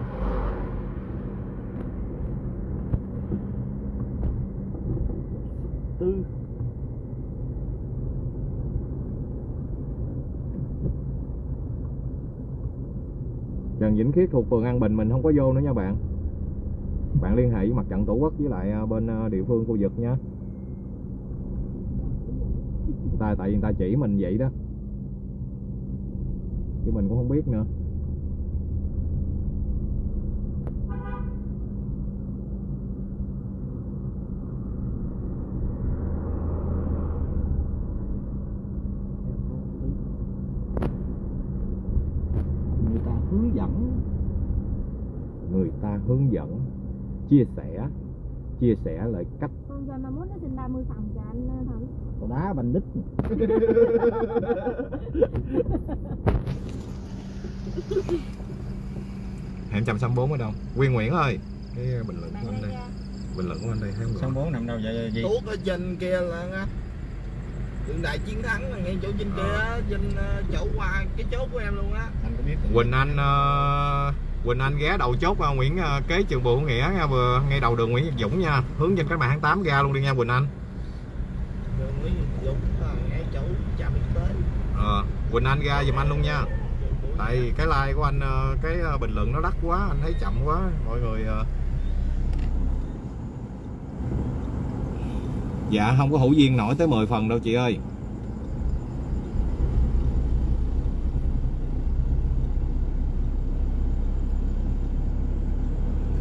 Speaker 2: Tư.
Speaker 1: Trần Vĩnh Khiết thuộc phường An Bình, mình không có vô nữa nha bạn. Bạn liên hệ với mặt trận tổ quốc với lại à, bên à, địa phương khu vực nha ta, tại vì người ta chỉ mình vậy đó. Chứ mình cũng không biết nữa
Speaker 2: người ta hướng dẫn
Speaker 1: người ta hướng dẫn chia sẻ chia sẻ lại cách.
Speaker 4: Con cho 51 nó xin 30 phòng cho anh ờ, Thử.
Speaker 2: Còn đá banh đít.
Speaker 1: Hẻm 164 ở đâu. Quyên Nguyễn ơi. Cái bình luận của anh đây. Bình luận của anh đây không?
Speaker 2: Sáu bốn nằm đâu vậy gì? Tuốt ở trên kia là tượng đài chiến thắng là ngay chỗ trên kia á, trên ờ, chỗ qua cái chốt của em luôn á. Anh có biết
Speaker 1: Quỳnh Anh ờ, Quỳnh Anh ghé đầu chốt ờ, Nguyễn ờ, kế trường Bùi Hữu Nghĩa nha vừa ngay đầu đường Nguyễn Nhật Dũng nha. Hướng trên các bạn tháng 8 ra luôn đi nha Quỳnh Anh.
Speaker 2: Đường Nguyễn Việt Dũng ngay chỗ trạm y tế
Speaker 1: ờ, Quỳnh Anh ra giùm anh luôn nha. Tại cái like của anh ờ, cái ờ, bình luận nó đắt quá anh thấy chậm quá mọi người ờ. dạ không có hữu duyên nổi tới 10 phần đâu chị ơi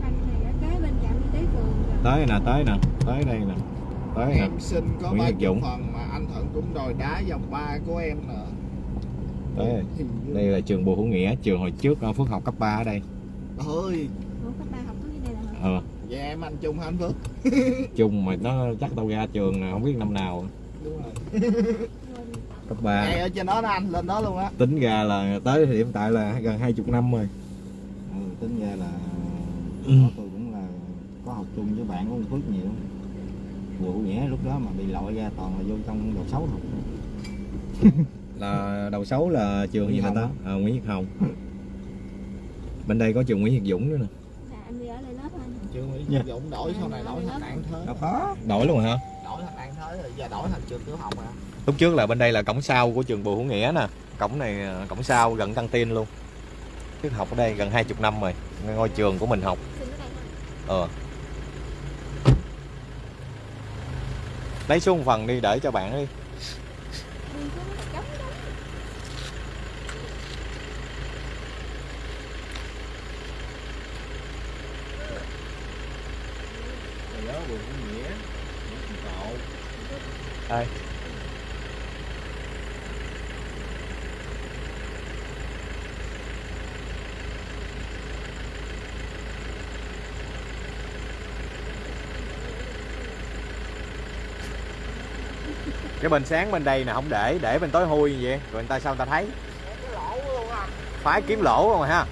Speaker 4: Anh này ở kế bên trạm y tế phường rồi
Speaker 1: tới nè tới nè tới đây nè tới nè
Speaker 2: em xin có
Speaker 1: Nguyễn
Speaker 2: ba
Speaker 1: Dũng.
Speaker 2: phần mà anh Thuận cũng đòi đá vòng ba của em nè
Speaker 1: tới đây. Đây là trường Bùi Hữu Nghĩa trường hồi trước Phước học cấp 3 ở đây
Speaker 2: ơi
Speaker 4: Ủa cấp 3 học có cái đây là hả?
Speaker 1: ờ
Speaker 2: Vậy em anh chung hả anh Phước?
Speaker 1: chung mà nó chắc tao ra trường nè không biết năm nào
Speaker 2: Đúng rồi.
Speaker 1: cấp 3
Speaker 2: ở trên đó đó anh, lên đó luôn á.
Speaker 1: tính ra là tới thời điểm tại là gần 20 năm rồi
Speaker 3: ừ, tính ra là
Speaker 1: Ừ.
Speaker 3: có tôi cũng là có học chung với bạn của Phước nhiều vụ nghĩa lúc đó mà bị lội ra toàn là vô trong đầu xấu học
Speaker 1: là đầu xấu là trường gì
Speaker 3: Nguyễn
Speaker 1: mà
Speaker 3: Hồng
Speaker 1: ta à, Nguyễn Việt Hồng. Bên đây có trường Nguyễn Việt Dũng nữa nè.
Speaker 4: Dạ, em đi ở lại lớp anh.
Speaker 2: Chưa Nguyễn
Speaker 1: Dạ.
Speaker 2: Dũng đổi sau này đổi thành đạn thế.
Speaker 3: đâu có.
Speaker 1: Đổi luôn hả?
Speaker 2: Đổi thành đạn thế rồi giờ đổi thành trường tiểu học à.
Speaker 1: lúc trước là bên đây là cổng sau của trường Bùi Hữu Nghĩa nè. Cổng này à, cổng sau gần căng tin luôn. Trước học ở đây gần 20 năm rồi. Ngôi trường của mình học.
Speaker 4: Xin ở đây thôi
Speaker 1: ờ lấy xuống một phần đi để cho bạn đi
Speaker 4: Đây xuống nó trống đó
Speaker 2: Rồi đó Bùi Hữu Nghĩa. Nguyễn Thị Cộ.
Speaker 1: đây cái bên sáng bên đây nè không để để bên tối như vậy rồi người ta sao người ta thấy
Speaker 2: à.
Speaker 1: phái kiếm lỗ không ha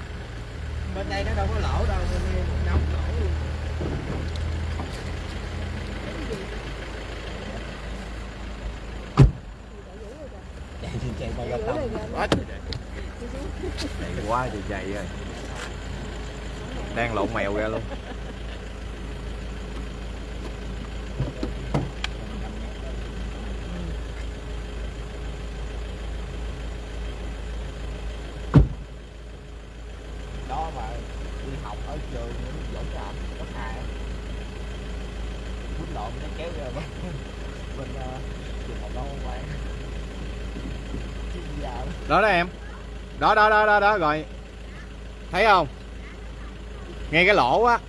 Speaker 2: Bên đây nó đâu có lỗ đâu, bên đống lỗ luôn.
Speaker 1: chạy chạy ra
Speaker 4: Rửa
Speaker 1: tông chạy quá thì chạy rồi đang lộn mèo ra luôn
Speaker 2: đó mà đi học ở trường dỗ làm cấp hai quýnh lộn nó kéo ra bên bên uh, trường học đâu không bạn chứ giờ
Speaker 1: đó đó em. Đó đó đó đó đó rồi. Thấy không? Ngay cái lỗ á.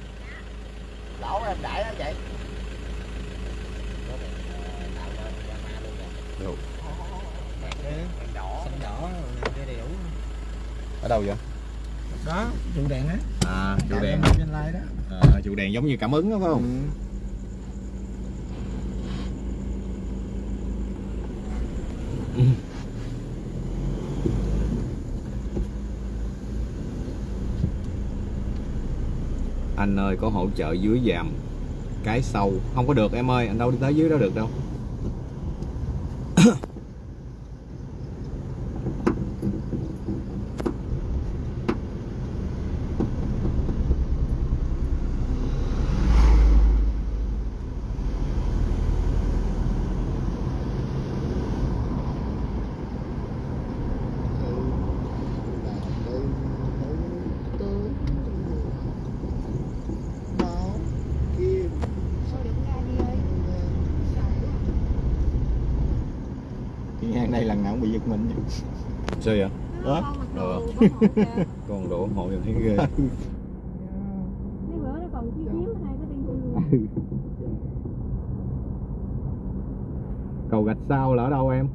Speaker 2: Lỗ em đãi nó vậy
Speaker 1: Được.
Speaker 2: đèn đỏ.
Speaker 3: Xanh đỏ cái đèo
Speaker 1: ở đâu vậy?
Speaker 3: Đó trụ đèn á.
Speaker 1: À trụ đèn.
Speaker 3: trên lai đó.
Speaker 1: À, trụ đèn giống như cảm ứng đó phải không anh ơi, có hỗ trợ dưới dàm cái sâu. Không có được, em ơi. Anh đâu đi tới dưới đó được đâu
Speaker 4: Thôi đừng ra đi ơi.
Speaker 3: cái ngang đây lần nào cũng bị giật mình
Speaker 1: sao vậy
Speaker 4: Nó
Speaker 3: Đó.
Speaker 4: con mặc Đồ bảo hộ kìa.
Speaker 1: con đổ hộ em thấy ghê
Speaker 4: Mấy bữa nó còn chiếu chiếu hai cái luôn.
Speaker 1: cầu gạch sao là ở đâu em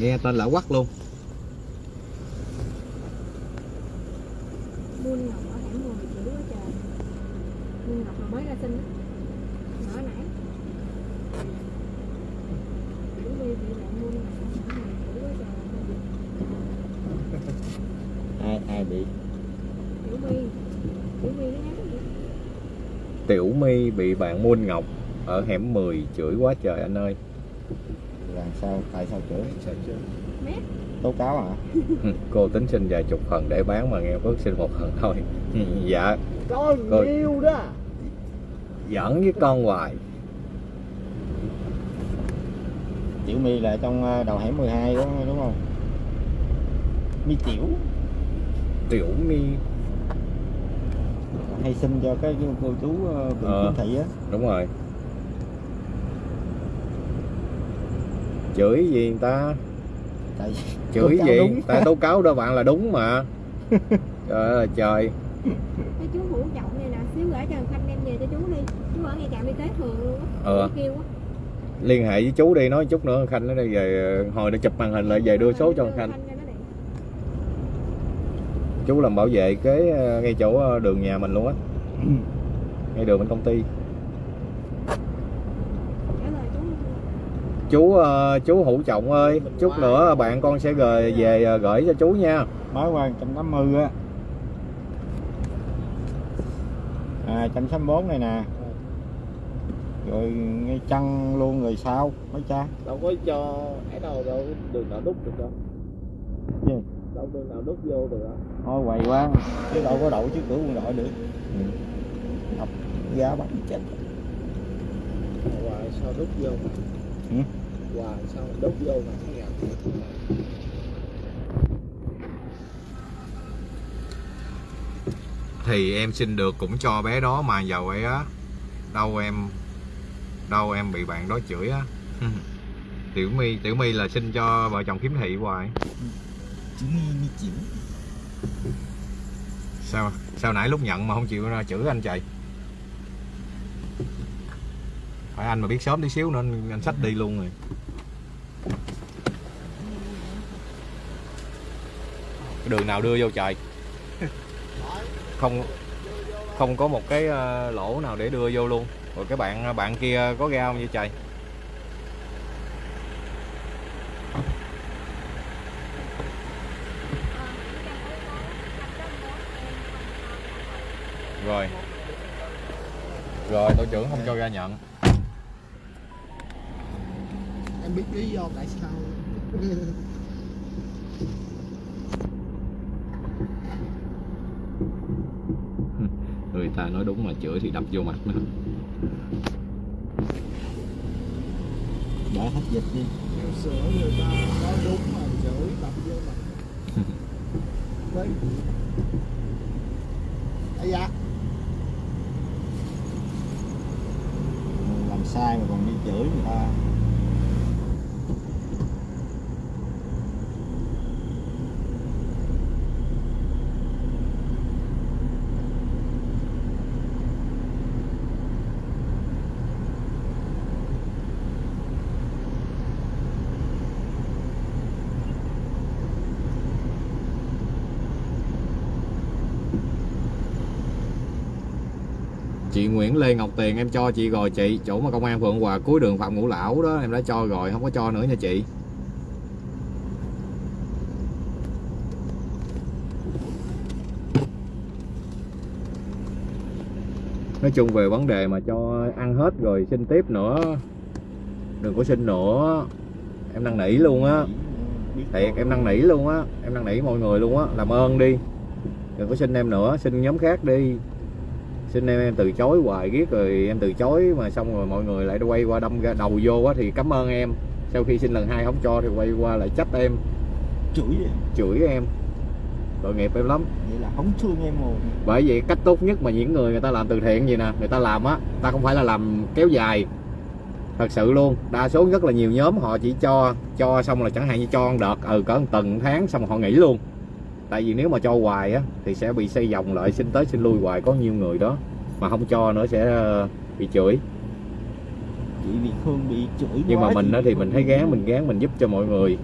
Speaker 1: nghe tên lạ quắc luôn
Speaker 4: Muôn ngọc ở hẻm 10 chữ quá trời. Muôn ngọc là mới ra sinh á. Nhỏ nãy. Chữ đi bị bạn muôn ngọc ở hẻm 10 chữ quá trời.
Speaker 3: Ai bị
Speaker 4: mi nó nhắn gì?
Speaker 1: tiểu my bị bạn muôn ngọc ở hẻm 10 chửi quá trời anh ơi.
Speaker 3: Là sao? Tại sao chửi?
Speaker 4: Mét.
Speaker 3: tố cáo hả
Speaker 1: cô tính xin vài chục phần để bán mà nghe bớt xin một phần thôi. Dạ.
Speaker 2: Có
Speaker 1: Coi.
Speaker 2: nhiều đó.
Speaker 1: Giỡn với con hoài.
Speaker 3: Tiểu my là trong ờ, đầu hẻm 12 đúng, đúng không? Mi tiểu
Speaker 1: tiểu my
Speaker 3: hay xin cho cái cô chú ờ, phường
Speaker 1: Ờ.
Speaker 3: Kiến thị á
Speaker 1: đúng rồi chửi gì người ta
Speaker 3: tại
Speaker 1: chửi gì
Speaker 3: đúng.
Speaker 1: ta tố cáo đó bạn là đúng mà trời ơi là trời
Speaker 4: Cái chú hữu trọng này nè, xíu gửi cho Khanh đem về cho chú đi. Chú ở ngay trạm y tế thường luôn á.
Speaker 1: Ờ.
Speaker 4: Kêu á.
Speaker 1: liên hệ với chú đi nói chút nữa khanh nó đây về hồi nó chụp màn hình lại về đưa số cho khanh. Chú làm bảo vệ kế ờ, ngay chỗ ờ, đường nhà mình luôn á. Ngay đường bên công ty.
Speaker 4: Chú.
Speaker 1: Chú ờ, chú hữu trọng ơi chút nữa bạn con sẽ gửi về gửi cho chú nha.
Speaker 3: Mới qua 180 á. À 164 này nè. Rồi ngay chân luôn rồi sao mấy cha?
Speaker 2: Đâu có cho ấy đâu đâu đường nào đúc được đâu.
Speaker 3: Gì?
Speaker 2: đâu đường nào đúc vô được đâu
Speaker 3: thôi quầy quá. Chứ đâu có đậu chứ cửa quân đội được.
Speaker 1: Ừ.
Speaker 3: học giá bắt chết.
Speaker 2: Hoài sao đúc vô? Mà
Speaker 3: Ừ?
Speaker 2: hoài sao đúc vô mà không gặp
Speaker 1: thì em xin được cũng cho bé đó mà giàu ấy á. Đâu em đâu em bị bạn đó chửi á. Tiểu my tiểu my là xin cho vợ chồng kiếm thị hoài.
Speaker 3: Chỉ như chịu
Speaker 1: sao sao nãy lúc nhận mà không chịu ra chửi anh chạy? Phải anh mà biết sớm tí xíu nữa anh, anh đi luôn rồi. Cái đường nào đưa vô trời không không có một cái ờ, lỗ nào để đưa vô luôn. Rồi cái bạn bạn kia có ra không vậy trời rồi. Rồi tổ trưởng không cho ra nhận.
Speaker 2: Em biết lý do tại sao.
Speaker 1: Người ta nói đúng mà chửi thì đập vô mặt nữa
Speaker 3: đã hết dịch đi.
Speaker 2: Sửa người ta nói đúng mà chửi đập vô mặt. Đấy. Ấy dạ
Speaker 3: Mình làm sai mà còn đi chửi người ta
Speaker 1: chị Nguyễn Lê Ngọc Tiền, em cho chị rồi chị. Chỗ mà công an Phượng Hòa cuối đường Phạm Ngũ Lão đó, em đã cho rồi không có cho nữa nha chị. Nói chung về vấn đề mà cho ăn hết rồi xin tiếp nữa. Đừng có xin nữa. Em năn nỉ luôn á. Thiệt, em năn nỉ luôn á. Em năn nỉ mọi người luôn á. Làm ơn đi. Đừng có xin em nữa, xin nhóm khác đi xin em em từ chối hoài ghét rồi em từ chối mà xong rồi mọi người lại quay qua đâm ra đầu vô á thì cảm ơn em. Sau khi xin lần hai không cho thì quay qua lại trách em.
Speaker 3: Chửi vậy?
Speaker 1: Chửi em. Tội nghiệp em lắm.
Speaker 3: Vậy là không thương em rồi.
Speaker 1: Bởi vậy cách tốt nhất mà những người người ta làm từ thiện gì nè người ta làm á ta không phải là làm kéo dài. Thật sự luôn đa số rất là nhiều nhóm họ chỉ cho cho xong là chẳng hạn như cho đợt ừ cỡ một tuần tháng xong họ nghỉ luôn tại vì nếu mà cho hoài á thì sẽ bị xây vòng lại xin tới xin lui hoài có nhiều người đó mà không cho nữa sẽ ờ, bị chửi.
Speaker 3: Chị bị Khương bị chửi
Speaker 1: nhưng mà mình á thì mình thấy gán mình gán mình giúp cho mọi người.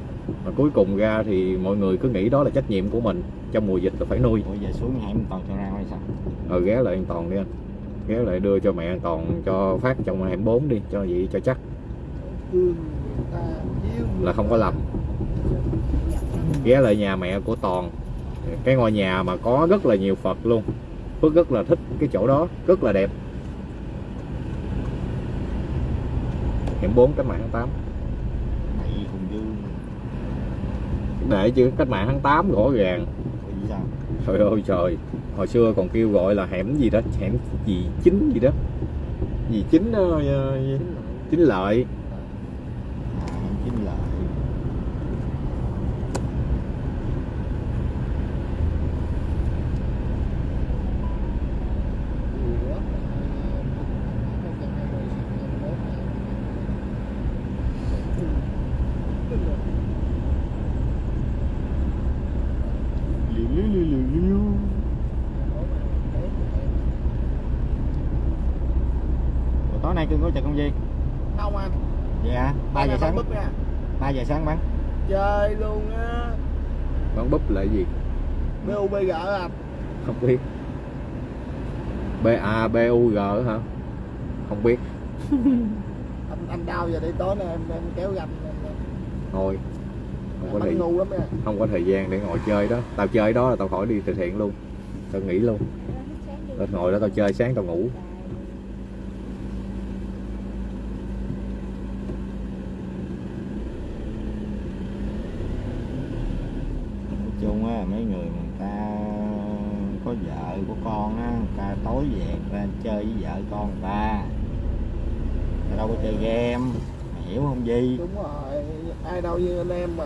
Speaker 1: Mà cuối cùng ra thì mọi người cứ nghĩ đó là trách nhiệm của mình. Trong mùa dịch là phải nuôi.
Speaker 3: Ủa giờ xuống hẻm toàn cho ra hay sao?
Speaker 1: Ờ ghé lại an toàn đi anh. Ghé lại đưa cho mẹ an toàn cho phát trong hẻm 4 đi cho vậy cho chắc. Là không có lầm ghé lại nhà mẹ của toàn cái ngôi nhà mà có rất là nhiều phật luôn. Phước rất là thích cái chỗ đó rất là đẹp. Hẻm 4 cách mạng tháng 8
Speaker 3: này cùng dương
Speaker 1: để chữ cách mạng tháng 8 rõ ràng trời ơi trời. Hồi xưa còn kêu gọi là hẻm gì đó hẻm gì chính gì đó. Gì chính ờ, chính lợi
Speaker 3: à em chính lợi liu liu liu liu liu Ủa, tối nay cưng có chợ công viên
Speaker 2: không anh
Speaker 3: vậy hả ba giờ sáng
Speaker 2: búp nha
Speaker 3: ba giờ sáng bán
Speaker 2: chơi luôn á
Speaker 1: bán búp là gì
Speaker 2: BUBG à?
Speaker 1: Không biết. B A B U G hả? Không biết.
Speaker 2: Anh anh đau giờ đi tối nay em em kéo em,
Speaker 1: thôi. Không có thời
Speaker 2: ngu lắm nha
Speaker 1: không có thời gian để ngồi chơi đó. Tao chơi đó là tao khỏi đi từ thiện luôn. Tao nghỉ luôn. Tao ngồi đó tao chơi sáng tao ngủ.
Speaker 3: Nói chung á mấy người mà người ta có vợ có con á ta tối về ta chơi với vợ con ta ta đâu có chơi game mày hiểu không gì
Speaker 2: đúng rồi ai đâu như anh em mà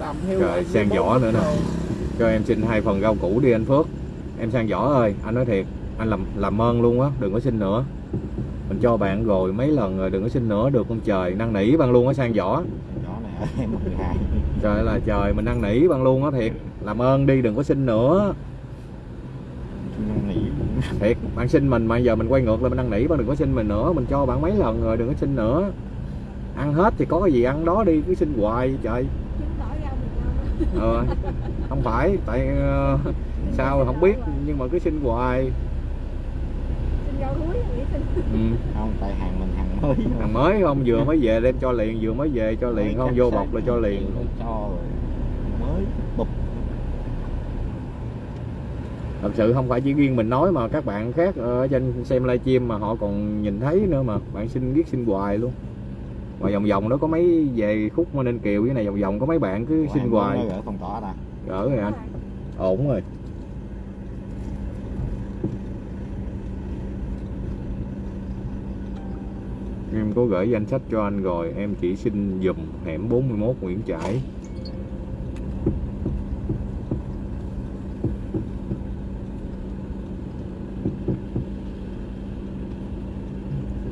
Speaker 2: làm hiu
Speaker 1: Trời, sang
Speaker 2: bóng
Speaker 1: nữa nè. cho em xin hai phần rau củ đi anh Phước. Em sang võ ơi anh nói thiệt anh làm làm ơn luôn á đừng có xin nữa. Mình cho bạn rồi mấy lần rồi đừng có xin nữa được không trời? Năn nỉ bạn luôn á sang
Speaker 3: ngày
Speaker 1: trời là trời mình năn nỉ bạn luôn á thiệt làm ơn đi đừng có xin nữa. Thiệt bạn xin mình mà giờ mình quay ngược lại mình năn nỉ bạn đừng có xin mình nữa. Mình cho bạn mấy lần rồi đừng có xin nữa. Ăn hết thì có cái gì ăn đó đi cứ xin hoài trời.
Speaker 4: Chứng tỏ rau mình ngon
Speaker 1: ờ, không phải tại ờ, sao không biết nhưng mà cứ xin hoài.
Speaker 4: Xin rau húi nghĩ xin.
Speaker 1: Ừ.
Speaker 3: không tại hàng mình hàng mới.
Speaker 1: Hàng mới không? Vừa mới về đem cho liền vừa mới về cho liền không? vô bọc là cho liền
Speaker 3: cho rồi mới bụp
Speaker 1: thật sự không phải chỉ riêng mình nói mà các bạn khác ở trên xem livestream mà họ còn nhìn thấy nữa mà. Bạn xin biết xin hoài luôn. Mà vòng vòng đó có mấy về khúc mà nên kiều cái này vòng vòng có mấy bạn cứ xin hoài.
Speaker 3: gỡ phong tỏa ta
Speaker 1: gỡ rồi anh ổn rồi. Em có gửi danh sách cho anh rồi em chỉ xin dùm hẻm 41 Nguyễn Trãi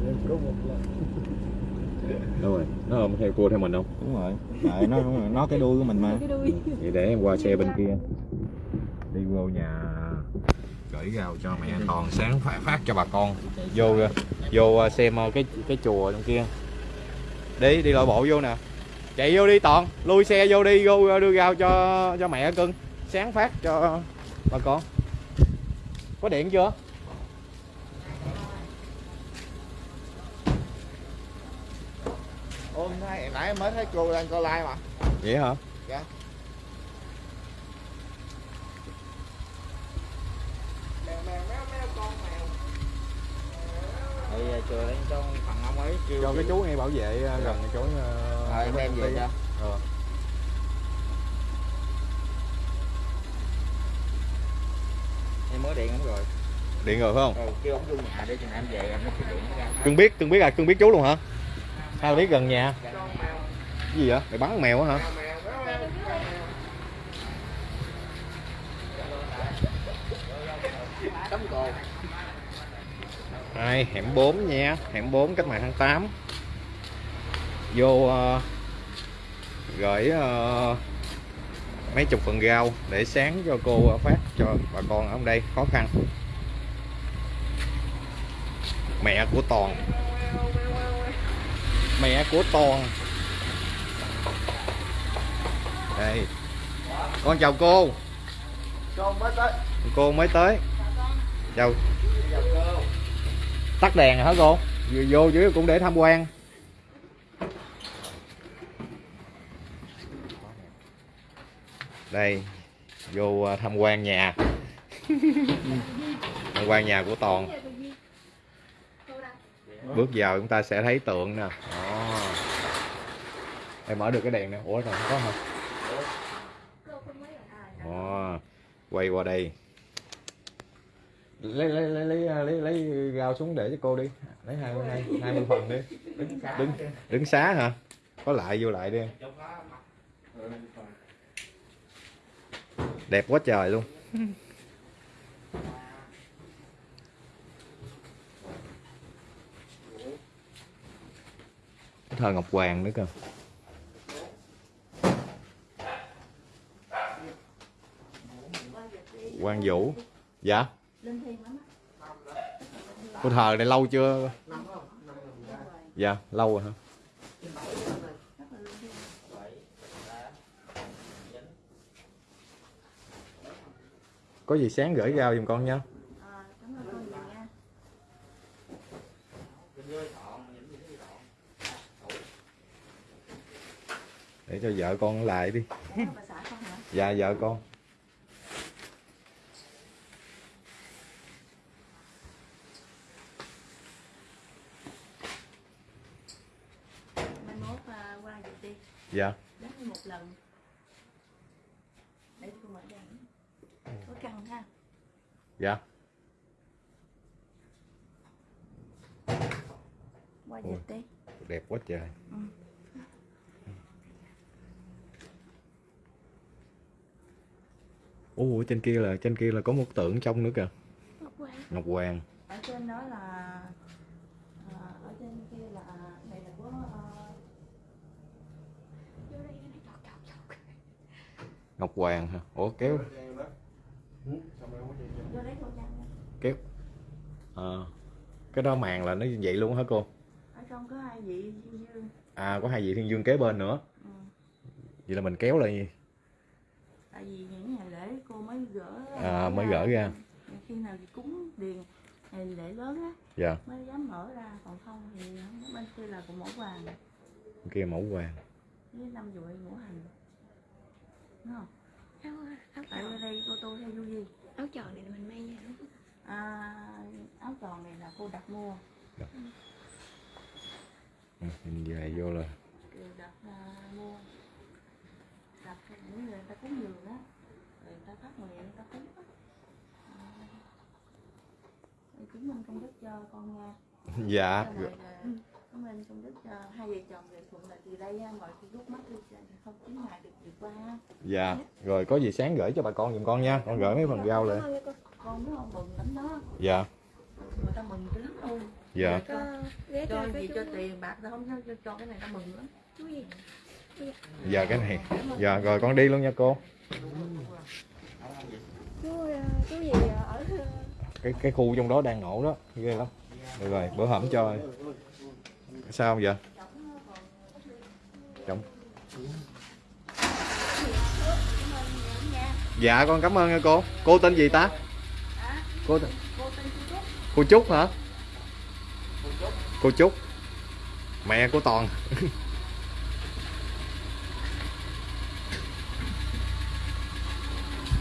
Speaker 2: Em có một lần
Speaker 1: đâu rồi nó không theo cua theo mình không?
Speaker 3: Đúng rồi. Đợi nó nó cái đuôi của mình mà.
Speaker 4: Cái đuôi.
Speaker 1: Vậy để em qua xe bên kia. Đi vô nhà gửi rau cho mẹ. Toàn sáng phát, phát cho bà con. Vô vô xem cái cái chùa trong kia. Đi đi loại bộ vô nè. Chạy vô đi toàn. Lui xe vô đi vô đưa rau cho cho mẹ cưng. Sáng phát cho bà con. Có điện chưa
Speaker 2: ôm nãy em mới thấy cô đang coi like mà
Speaker 1: vậy hả?
Speaker 2: Dạ. mèo
Speaker 3: thì chờ lên cho thằng ông ấy kêu
Speaker 1: cho cái chú ngay bảo vệ ờ, gần chỗ ờ,
Speaker 3: Ờ, em đem về cho.
Speaker 1: Ờ.
Speaker 3: em mới điện ông rồi.
Speaker 1: Điện rồi phải không?
Speaker 3: Ừ, kêu ông vô nhà để chừng em về em sẽ điện.
Speaker 1: Cưng biết cưng biết à cưng biết chú luôn hả sao biết gần nhà. Cái gì vậy? Mày bắn mèo á hả? Đây, hẻm 4 nha, hẻm 4 cách mạng tháng 8 Vô ờ, gửi ờ, mấy chục phần rau để sáng cho cô phát cho bà con ở đây. Khó khăn. Mẹ của Toàn Mẹ của Toàn. Đây. Con chào cô.
Speaker 2: Mới tới
Speaker 1: Cô mới tới. Chào. Tắt đèn rồi hả cô? Vừa vô dưới cũng để tham quan. Đây. Vô à, tham quan nhà. Tham quan nhà của toàn bước vào chúng ta sẽ thấy tượng nè. Đó. em mở được cái đèn nè. Ủa rồi không có hả? Đó. quay qua đây. Lấy lấy lấy lấy lấy, lấy rau xuống để cho cô đi. Lấy hai hai hai mươi phần đi. Đứng đứng đứng xá hả? Có lại vô lại đi. Đẹp quá trời luôn Cái thờ ngọc hoàng nữa cơ Quang Vũ Dạ Cô thờ này lâu chưa? Dạ, lâu rồi hả? có gì sáng gửi rau giùm con nha
Speaker 5: à, cảm ơn con nhiều nha
Speaker 1: để cho vợ con lại đi. Dạ vợ con.
Speaker 5: À,
Speaker 1: dạ.
Speaker 5: Đến một lần. Để tôi mở đèn. Có căng ha.
Speaker 1: Dạ.
Speaker 5: Qua dịch đi.
Speaker 1: đẹp quá trời.
Speaker 5: Ừ.
Speaker 1: Ồ, trên kia là trên kia là có một tượng trong nữa kìa.
Speaker 4: Ngọc Hoàng.
Speaker 1: Ngọc Hoàng.
Speaker 5: Ở trên đó là à, ở trên kia là này là có à,
Speaker 4: vô đây cái này chọt chọt chọt
Speaker 1: Ngọc Hoàng hả? Ủa kéo. Kéo. Ờ, cái đó màn là nó vậy luôn hả cô?
Speaker 5: Ở trong có hai vị dương dương.
Speaker 1: À có hai vị thiên dương kế bên nữa.
Speaker 5: Ừ.
Speaker 1: vậy là mình kéo lại.
Speaker 5: Tại vì những ngày lễ cô mới gỡ
Speaker 1: À, mới gỡ ra.
Speaker 5: khi nào thì cúng điền ngày lễ lớn á
Speaker 1: dạ.
Speaker 5: mới dám mở ra. Còn không thì bên kia là của mẫu vàng.
Speaker 1: Bên kia mẫu hoàng
Speaker 5: với năm dụi ngũ hành. Đúng không?
Speaker 4: Áo áo
Speaker 5: tại đây cô tô theo du gì
Speaker 4: áo tròn này là mình may nha
Speaker 5: à, áo tròn này là cô đặt mua.
Speaker 1: Ừ, nhìn về vô là
Speaker 5: đặt à, mua. Đặt cho những người ta cúng dường á ta phát nguyện người ta cúng á. Chứng minh công đức cho con nha
Speaker 1: dạ.
Speaker 5: Cảm ơn công đức cho hai vợ chồng về thuận lợi từ đây mọi khi lúc mắt đi không chín ngày được vượt qua ha.
Speaker 1: dạ. Rồi có gì sáng gửi cho bà con giùm con nha. Con gửi mấy phần rau lại
Speaker 4: Cảm ơn cô.
Speaker 5: con nó không mừng lắm đó.
Speaker 1: Dạ.
Speaker 5: Người ta mừng dữ lắm luôn.
Speaker 1: Dạ.
Speaker 5: Cho,
Speaker 4: ghé
Speaker 5: cho
Speaker 4: cho
Speaker 5: gì
Speaker 4: cái
Speaker 5: cho tiền bạc ta không cho, cho, cho cái này ta mừng lắm.
Speaker 4: Chú gì?
Speaker 1: Dạ. Cái này. Dạ rồi con đi luôn nha cô
Speaker 4: chú ờ, chú gì ở ờ,
Speaker 1: cái cái khu trong đó đang nổ đó, ghê lắm. Được rồi, bữa hổm cho sao vậy? Chồng dạ con cảm ơn nha cô. Cô tên gì ta? Cô tên
Speaker 5: cô trúc
Speaker 1: hả? Cô trúc. Mẹ của toàn.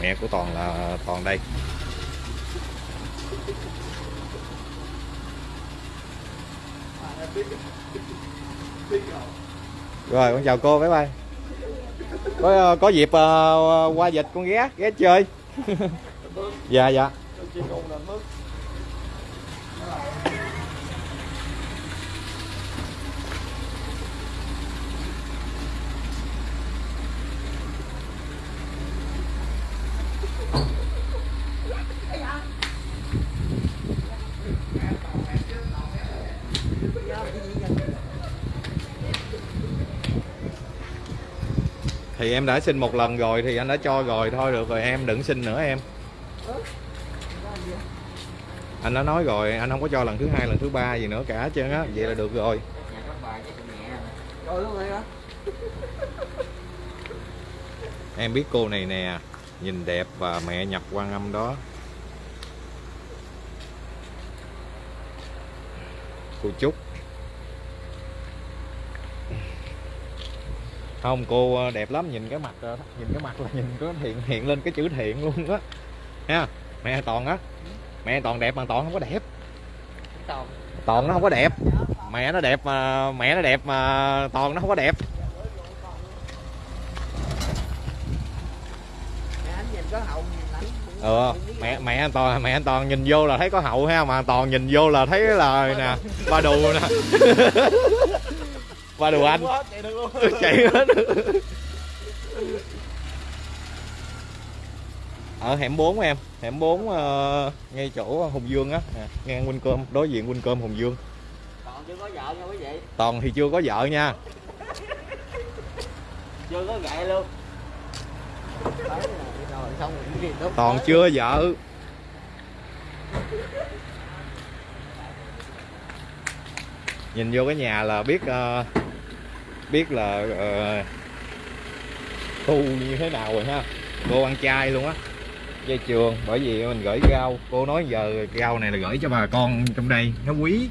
Speaker 1: mẹ của toàn là toàn đây. Rồi con chào cô bye bye. Có ờ, có dịp uh, qua dịch con ghé ghé chơi. Dạ dạ. Thì em đã xin một lần rồi, thì anh đã cho rồi. Thôi được rồi, em đừng xin nữa em. Anh đã nói rồi, anh không có cho lần thứ hai, lần thứ ba gì nữa cả, chứ trơn á, vậy là được rồi. Em biết cô này nè, nhìn đẹp và mẹ nhập quan âm đó. Cô chúc không cô ờ, đẹp lắm nhìn cái mặt ờ, nhìn cái mặt là nhìn có hiện hiện lên cái chữ thiện luôn á. Ha mẹ toàn á. Mẹ toàn đẹp mà toàn không có đẹp.
Speaker 2: Toàn.
Speaker 1: toàn nó không có đẹp. Mẹ nó đẹp mà mẹ nó đẹp mà toàn nó không có đẹp. Ừ mẹ mẹ anh toàn mẹ anh toàn nhìn vô là thấy có hậu ha mà toàn nhìn vô là thấy là nè ba đù nè đù anh
Speaker 2: Quá, chạy được luôn.
Speaker 1: chạy hết ở hẻm 4 em hẻm 4 ờ, ngay chỗ Hùng Dương á nè, ngang Huynh Cơm đối diện Huynh Cơm Hùng Dương
Speaker 2: Còn chưa có vợ nha quý vị.
Speaker 1: toàn thì chưa có vợ nha
Speaker 2: Chưa có gậy luôn.
Speaker 1: Toàn chưa vợ nhìn vô cái nhà là biết ờ, biết là tu như thế nào rồi ha. Cô ăn chay luôn á. Dây trường bởi vì mình gửi rau. Cô nói giờ rau này là gửi cho bà con trong đây. Nó quý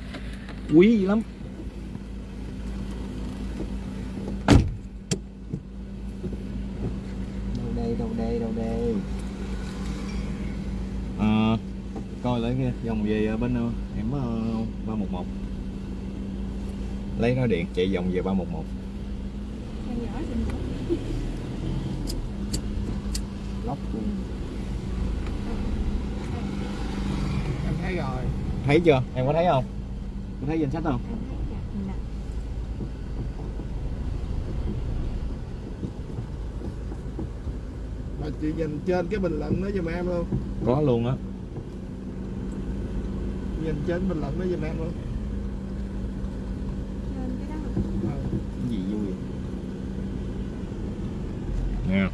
Speaker 1: quý lắm.
Speaker 3: Đâu đây đâu đây đâu đây?
Speaker 1: À, coi lại kia dòng về bên ờ, em ba một một. Lấy nó điện chạy vòng về ba một một
Speaker 3: lóc luôn.
Speaker 2: Em thấy rồi.
Speaker 1: Thấy chưa? Em có thấy không? Có thấy danh sách không?
Speaker 4: Em nè
Speaker 2: mà chị nhìn trên cái bình luận đó giùm em luôn.
Speaker 1: Có luôn á.
Speaker 2: Nhìn trên bình luận đó giùm em luôn
Speaker 4: lên cái đó
Speaker 2: Ờ.
Speaker 3: cái gì vui vậy?
Speaker 1: Nè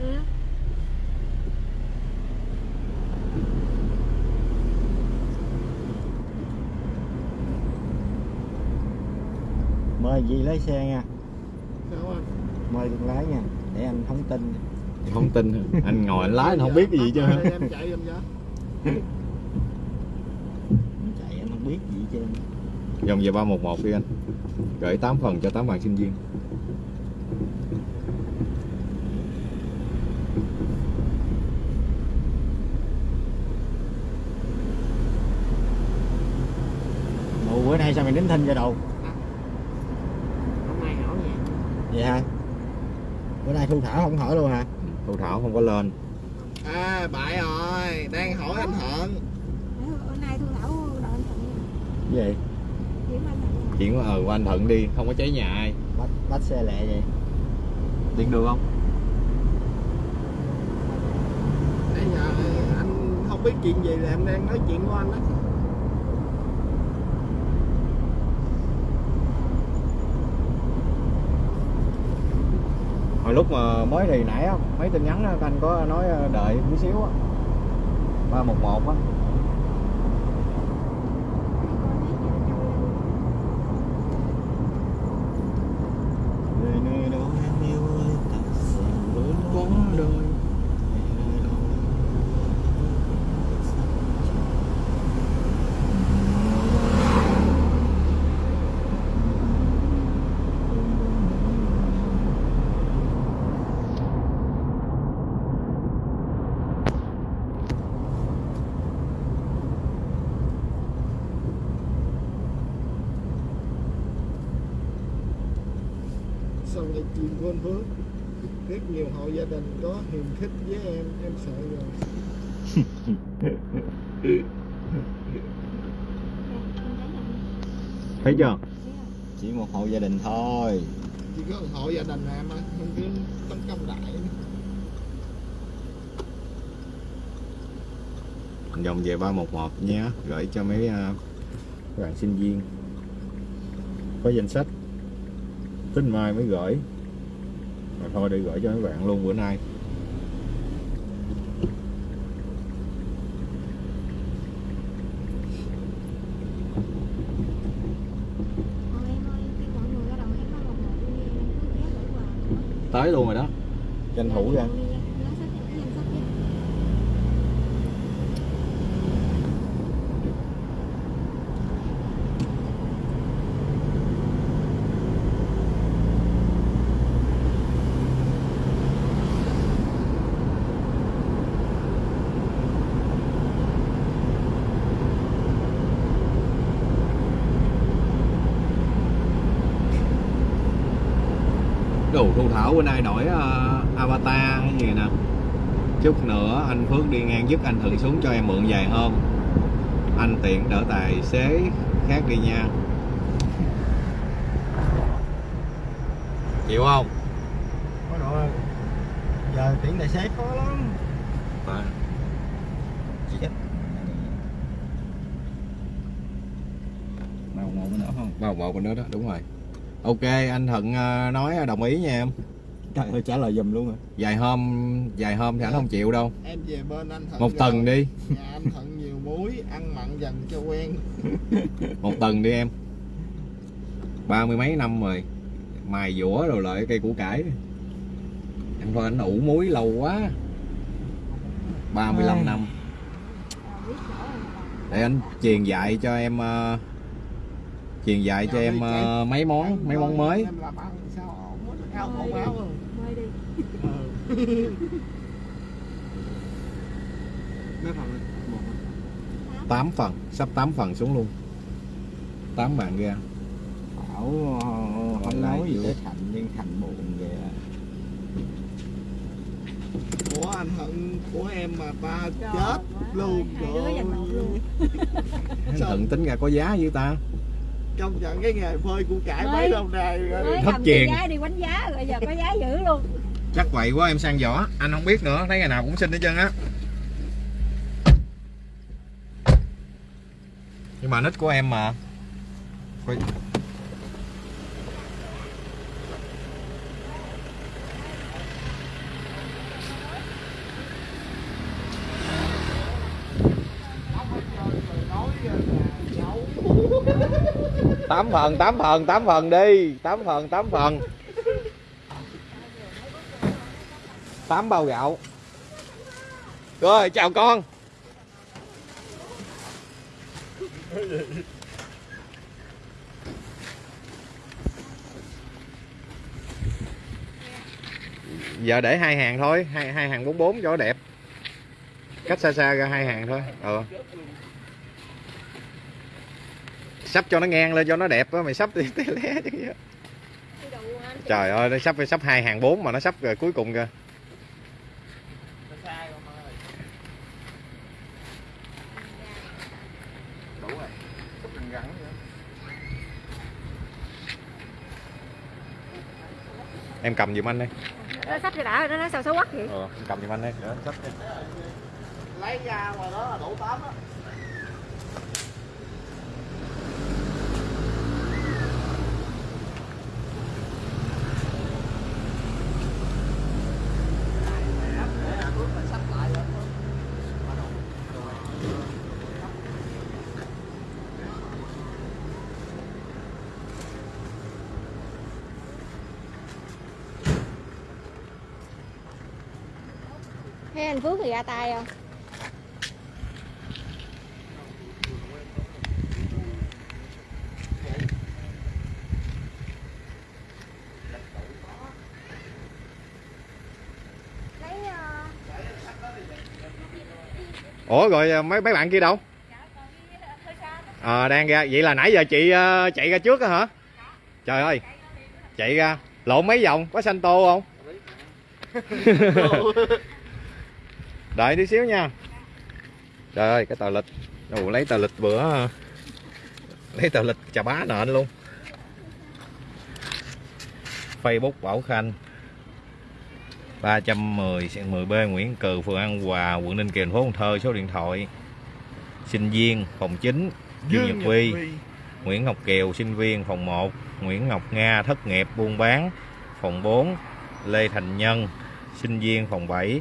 Speaker 4: ừ.
Speaker 3: mời gì lái xe nha.
Speaker 2: Sao anh
Speaker 3: mời con lái nha để anh không tin.
Speaker 1: Không tin. Hả? anh ngồi anh lái anh không biết cái gì chứ.
Speaker 2: Bắt lại em chạy
Speaker 3: Anh chạy anh không biết gì hết
Speaker 1: vòng về ba một một đi anh. Gửi 8 phần cho 8 bạn sinh viên.
Speaker 3: Ủa bữa nay sao mày đính thinh cho đâu
Speaker 2: hôm nay hỏi nha.
Speaker 3: Vậy hả? Bữa nay thu thảo không hỏi luôn hả?
Speaker 1: Thu thảo không có lên.
Speaker 2: À bại rồi. Đang hỏi anh Thuận.
Speaker 4: Bữa nay thu thảo đợi anh Thuận
Speaker 3: gì?
Speaker 4: Kiếm Thuận nha.
Speaker 1: chuyển ờ qua anh thận đi không có cháy nhà ai.
Speaker 3: Bắt bắt xe lẹ vậy.
Speaker 1: Điện được không?
Speaker 2: Nãy giờ anh không biết chuyện gì là em đang nói chuyện của anh đó.
Speaker 1: Hồi lúc mà mới thì nãy á mấy tin nhắn á, anh có nói ờ, đợi tí xíu á. ba một một á
Speaker 3: Về nơi đâu em yêu ơi ta sẽ luôn có đời
Speaker 2: sau này chuyện của anh Phước rất nhiều hộ gia đình có hiềm khích với em em sợ rồi
Speaker 1: thấy chưa?
Speaker 3: Chỉ một hộ gia đình thôi.
Speaker 2: Chỉ có một hộ gia đình em á không cứ tấn công đại.
Speaker 1: Vòng về 311 nhé gửi cho mấy các bạn sinh viên. Có danh sách. Tính mai mới gửi. Rồi thôi để gửi cho mấy bạn luôn bữa nay
Speaker 4: Thôi em ơi, khi mọi người ra đầu em có một một đi em cứ ghé gửi quà nữa
Speaker 1: tới luôn rồi đó.
Speaker 3: Tranh thủ ra
Speaker 4: Đi nha, lá sách em cái danh sách nha
Speaker 1: bữa nay đổi ờ, avatar hay gì nè chút nữa anh Phước đi ngang dứt anh thử xuống cho em mượn vài hôm anh tiện đỡ tài xế khác đi nha chịu không
Speaker 3: có độ giờ tuyển tài xế khó lắm
Speaker 1: à. Bao một nữa không? Bao một bên đó đúng rồi. Ok, anh Thuận ờ, nói đồng ý nha em.
Speaker 3: Trời ơi trả lời giùm luôn à
Speaker 1: Vài hôm, vài hôm thì anh không chịu đâu.
Speaker 2: em về bên anh Thuận
Speaker 1: Một
Speaker 2: rồi.
Speaker 1: tuần đi,
Speaker 2: nhà anh Thuận nhiều muối ăn mặn dần cho quen
Speaker 1: một tuần đi em. Ba mươi mấy năm rồi. Mài dũa rồi lại cây củ cải. em coi anh ủ muối lâu quá 35
Speaker 3: Ai.
Speaker 1: năm
Speaker 4: À, mà.
Speaker 1: để anh truyền dạy cho em ờ, truyền dạy cho em ờ, mấy món mấy món mới
Speaker 2: áo áo mấy phần một
Speaker 1: 8 phần sắp 8 phần xuống luôn. 8 bạn ra
Speaker 3: Bảo ờ, không nói gì tới Thành nhưng Thành buồn à.
Speaker 2: của anh hận của em mà ta
Speaker 4: Trời
Speaker 2: chết
Speaker 4: quá,
Speaker 2: luôn
Speaker 4: luôn.
Speaker 1: Anh? Thuận tính ra có giá với ta.
Speaker 2: Công nhận cái nghề phơi củ cải mấy lâu nay rồi.
Speaker 4: Mới
Speaker 1: Thất
Speaker 4: cái giá đi quánh giá rồi giờ có giá dữ luôn
Speaker 1: chắc vậy quá, em sang vỏ anh không biết nữa, thấy ngày nào cũng xin hết trơn á. Nhưng mà nít của em mà. Quay. tám phần tám phần tám phần đi. Tám phần tám phần. Tám bao gạo. Rồi chào con. Giờ để hai hàng thôi hai hai hàng bốn bốn cho nó đẹp. Cách xa xa ra hai hàng thôi. Ờ. Sắp cho nó ngang lên cho nó đẹp á mày sắp thì té lé chứ trời ơi nó sắp sắp hai hàng bốn mà nó sắp rồi cuối cùng kìa đủ rồi Cúp răng rắn nữa. Em cầm giùm anh đi
Speaker 4: nó sắp cho đã rồi đó nó sao xấu quắc vậy?
Speaker 1: Ờ em cầm giùm anh đi để anh sắp đi.
Speaker 2: Lấy ra ngoài đó là đủ tám á
Speaker 4: Phước thì ra tay không? Lấy ờ,
Speaker 1: ủa rồi à, mấy mấy bạn kia đâu? Ờ đang ra vậy là nãy giờ chị ờ, chạy ra trước á hả? Trời ơi chạy ra lộn mấy vòng có xanh tô không đợi tí xíu nha. Trời ơi cái tờ lịch. Ồ, lấy tờ lịch bữa lấy tờ lịch chà bá nện luôn. Facebook Bảo Khanh. 310 10B Nguyễn Cừ phường An Hòa quận Ninh Kiều thành phố Cần Thơ số điện thoại. Sinh viên phòng 9 Dương Nhật Vi Nguyễn Ngọc Kiều sinh viên phòng 1 Nguyễn Ngọc Nga thất nghiệp buôn bán phòng 4 Lê Thành Nhân sinh viên phòng 7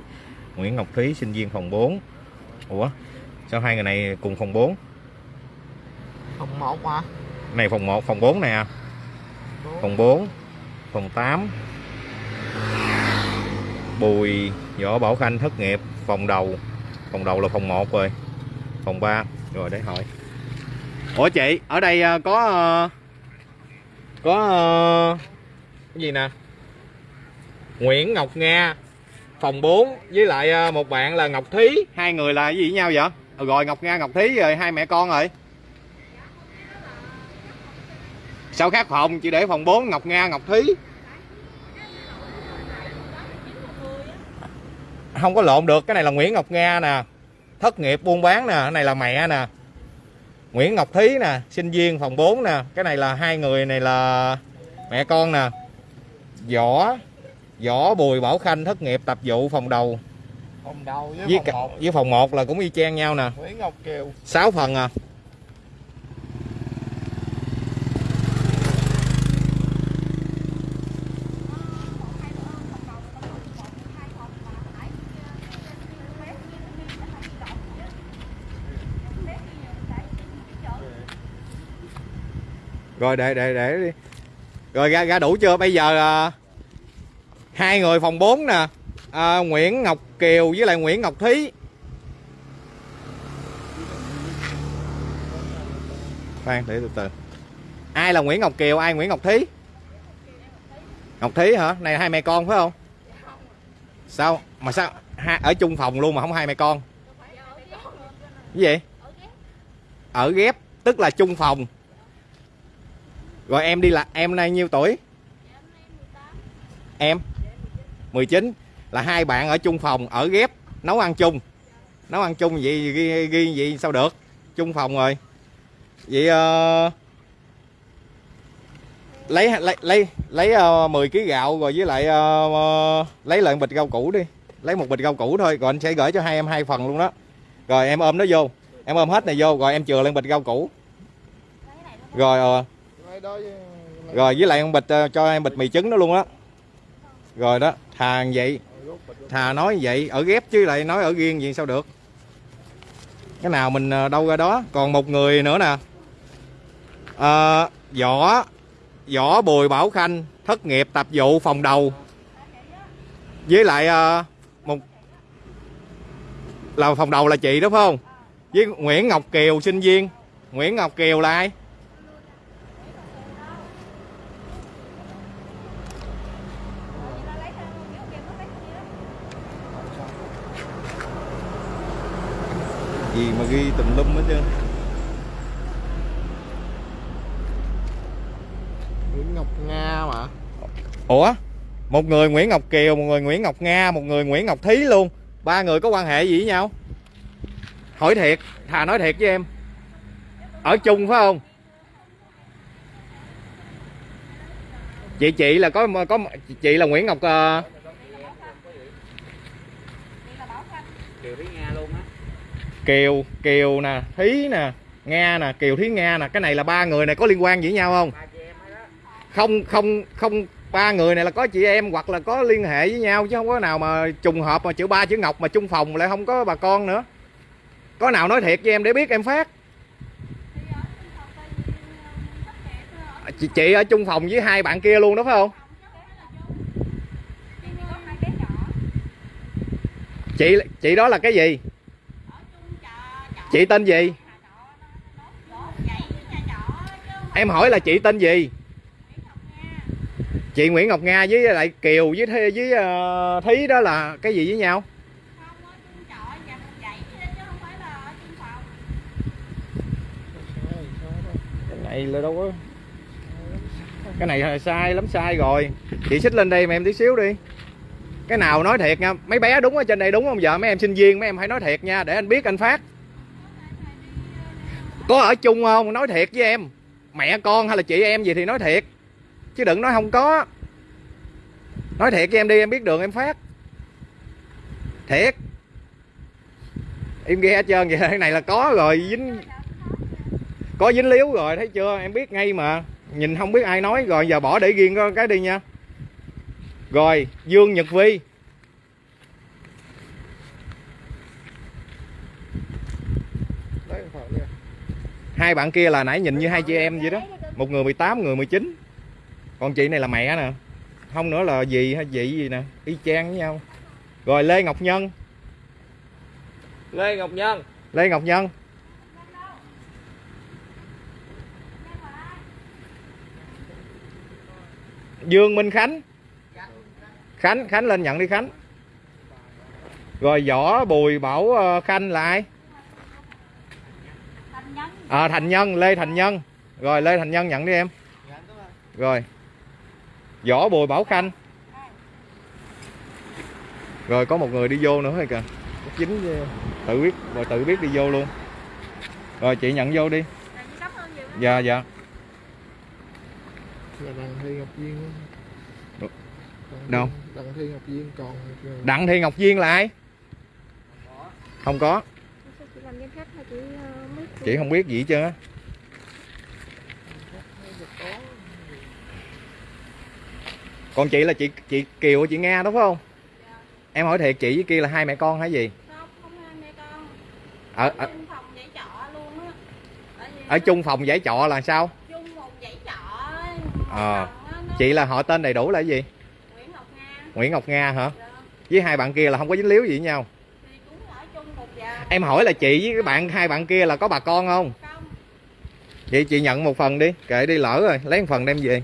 Speaker 1: Nguyễn Ngọc Thúy sinh viên phòng 4 Ủa sao hai người này cùng phòng 4
Speaker 2: phòng một mà
Speaker 1: này phòng 1 phòng 4 nè. Phòng 4 phòng 8 Bùi Võ Bảo Khanh thất nghiệp phòng đầu. Phòng đầu là phòng 1 rồi. Phòng 3 rồi để hỏi. Ủa chị ở đây ờ, có ờ, có ờ, cái gì nè? Nguyễn Ngọc Nga phòng 4 với lại ờ, một bạn là Ngọc Thí. Hai người là gì với nhau vậy? Ờ, rồi Ngọc Nga Ngọc Thí rồi hai mẹ con rồi. Sao khác phòng chị để phòng 4 Ngọc Nga Ngọc Thí. Không có lộn được cái này là Nguyễn Ngọc Nga nè. Thất nghiệp buôn bán nè cái này là mẹ nè. Nguyễn Ngọc Thí nè sinh viên phòng 4 nè. Cái này là hai người này là mẹ con nè. Võ Võ Bùi Bảo Khanh thất nghiệp tập vụ phòng đầu.
Speaker 2: Phòng đầu với,
Speaker 1: với,
Speaker 2: phòng
Speaker 1: cả-
Speaker 2: một.
Speaker 1: với phòng 1 là cũng y chang nhau nè.
Speaker 2: Nguyễn Ngọc Kiều.
Speaker 1: 6 phần à. Rồi để để để đi. Rồi ra ra đủ chưa? Bây giờ à, hai người phòng 4 nè. À, Nguyễn Ngọc Kiều với lại Nguyễn Ngọc Thí. Khoan để từ từ. Ai là Nguyễn Ngọc Kiều ai Nguyễn Ngọc Thí? Ngọc Thí hả? Này hai mẹ con phải không? Sao? Mà sao? Ha, ở chung phòng luôn mà không hai mẹ con. Cái gì? Ở ghép tức là chung phòng. Rồi em đi là em nay nhiêu tuổi? Em? 19 là hai bạn ở chung phòng ở ghép nấu ăn chung. Nấu ăn chung vậy ghi, ghi vậy sao được? Chung phòng rồi. Vậy ờ, lấy lấy lấy lấy uh, 10 kg gạo rồi với lại ờ, lấy lại bịch rau củ đi. Lấy một bịch rau củ thôi rồi anh sẽ gửi cho hai em hai phần luôn đó. Rồi em ôm nó vô. Em ôm hết này vô rồi em chừa lên bịch rau củ. Rồi
Speaker 2: với-
Speaker 1: rồi với lại con bịch cho em bịch mì trứng đó luôn á rồi đó thà vậy. Thà nói vậy ở ghép chứ lại nói ở riêng gì sao được? Cái nào mình ờ, đâu ra đó. Còn một người nữa nè. À, võ võ bùi bảo khanh thất nghiệp tập vụ phòng đầu. Với lại à, một là phòng đầu là chị đúng không? Với Nguyễn Ngọc Kiều sinh viên. Nguyễn Ngọc Kiều là ai? Gì mà ghi tùm lum hết trơn.
Speaker 2: Nguyễn Ngọc Nga mà.
Speaker 1: Ủa? Một người Nguyễn Ngọc Kiều một người Nguyễn Ngọc Nga một người Nguyễn Ngọc Thí luôn. Ba người có quan hệ gì với nhau? Hỏi thiệt thà nói thiệt với em. Ở chung phải không? Chị chị là có có chị là Nguyễn Ngọc ờ,
Speaker 3: Kiều
Speaker 1: Kiều nè Thí nè Nga nè Kiều Thí Nga nè. Cái này là ba người này có liên quan với nhau không? Không không không ba người này là có chị em hoặc là có liên hệ với nhau chứ không có nào mà trùng hợp mà chữ ba chữ ngọc mà chung phòng lại không có bà con nữa. Có nào nói thiệt với em để biết em phát. Chị, chị ở chung phòng với hai bạn kia luôn đó phải không? Chị chị đó là cái gì chị tên gì? Em hỏi là chị tên gì? Chị Nguyễn Ngọc Nga với lại Kiều với Thí, với uh, Thí đó là cái gì với nhau? Cái này là đâu có cái này là sai lắm sai rồi. Chị xích lên đây mà em tí xíu đi. Cái nào nói thiệt nha mấy bé đúng ở trên đây đúng không? Vợ mấy em sinh viên mấy em hãy nói thiệt nha để anh biết anh phát có ở chung không? Nói thiệt với em. Mẹ con hay là chị em gì thì nói thiệt. Chứ đừng nói không có. Nói thiệt với em đi, em biết đường em phát. Thiệt. Em ghe hết trơn vậy cái này là có rồi, dính. Có dính líu rồi, thấy chưa? Em biết ngay mà. Nhìn không biết ai nói, rồi giờ bỏ để riêng cái đi nha. Rồi, Dương Nhật Vi
Speaker 2: Đấy phần nha
Speaker 1: hai bạn kia là nãy nhìn như hai chị em vậy đó. Một người 18 người 19 còn chị này là mẹ nè. Không nữa là gì hay chị gì nè. Y chang với nhau. Rồi Lê Ngọc Nhân.
Speaker 3: Lê Ngọc Nhân.
Speaker 1: Lê Ngọc Nhân. Dương Minh Khánh. Khánh Khánh lên nhận đi Khánh. Rồi Võ Bùi Bảo ờ, Khanh là ai à, Thành Nhân Lê Thành Nhân. Rồi Lê Thành Nhân nhận đi em. Rồi. Võ Bùi Bảo Khanh. Rồi có một người đi vô nữa hay kìa. Chính tự biết rồi tự biết đi vô luôn. Rồi chị nhận vô đi. Dạ dạ.
Speaker 2: Là đặng thi ngọc viên.
Speaker 1: Đâu?
Speaker 2: Đặng? Thi- thi ngọc viên còn
Speaker 1: Đặng Thị Ngọc Duyên là ai? Không có
Speaker 4: Sao chị làm danh sách mà chị ờ, mới
Speaker 1: chị không biết gì hết trơn á. Còn chị là chị chị Kiều chị Nga đúng không? Em hỏi thiệt chị với kia là hai mẹ con hay gì?
Speaker 5: Không không hai mẹ con.
Speaker 1: Ở ở,
Speaker 5: chung phòng dãy trọ luôn á. Tại vì
Speaker 1: ở chung phòng giải trọ là sao?
Speaker 5: Chung một dãy trọ
Speaker 1: Ờ.
Speaker 5: nó-
Speaker 1: chị là họ tên đầy đủ là gì?
Speaker 5: Nguyễn Ngọc Nga.
Speaker 1: Nguyễn Ngọc Nga hả? Với hai bạn kia là không có dính líu gì với nhau
Speaker 5: thì cũng ở chung một nhà
Speaker 1: em hỏi là chị với cái bạn hai bạn kia là có bà con không?
Speaker 5: Không.
Speaker 1: Vậy chị nhận một phần đi kệ đi lỡ rồi lấy một phần đem về.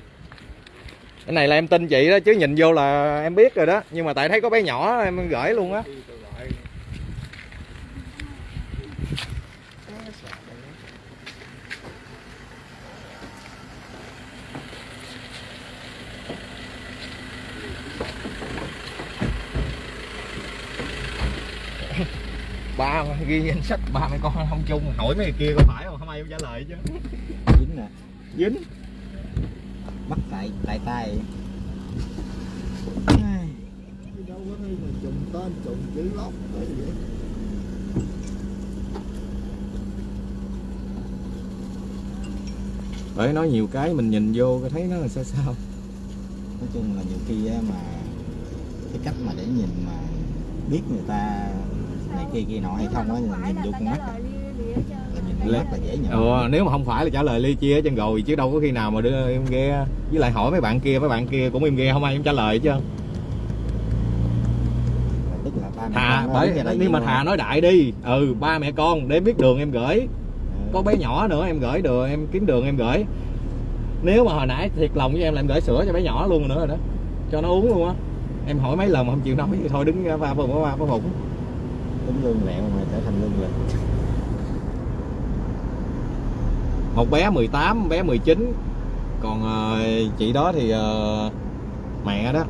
Speaker 1: Cái này là em tin chị đó chứ nhìn vô là em biết rồi đó. Nhưng mà tại thấy có bé nhỏ em gửi luôn á ba ghi danh sách ba mấy con không chung. Hỏi mấy người kia có phải không? Không ai trả lời chứ.
Speaker 3: Dính nè.
Speaker 1: Dính.
Speaker 3: Bắt tại tại tay.
Speaker 2: Đâu có thấy mà trùng tên trùng chữ lót cái gì vậy
Speaker 1: bởi nói nhiều cái mình nhìn vô thấy nó là sao sao.
Speaker 3: Nói chung là nhiều khi mà cái cách mà để nhìn mà biết người ta kia kia nọ hay không á nhìn vô con mắt là dễ nhận.
Speaker 1: Ừ, nếu mà không phải là trả lời ly chia chân rồi chứ đâu có khi nào mà đưa em ghe với lại hỏi mấy bạn kia mấy bạn kia cũng im ghe không ai em trả lời chứ.
Speaker 3: Tức là ba
Speaker 1: thà bởi nhưng mà thà
Speaker 3: á.
Speaker 1: nói đại đi. Ừ ba mẹ con để biết đường em gửi.
Speaker 3: Ừ.
Speaker 1: có bé nhỏ nữa em gửi đường em kiếm đường em gửi. Nếu mà hồi nãy thiệt lòng với em là em gửi sữa cho bé nhỏ luôn nữa rồi đó. Cho nó uống luôn á. Em hỏi mấy lần mà không chịu nói thì thôi đứng ra ba phùng ba
Speaker 3: tính lương lẹo mà trở thành lương lịch
Speaker 1: một bé 18 bé 19 còn ờ, chị đó thì ờ, mẹ đó.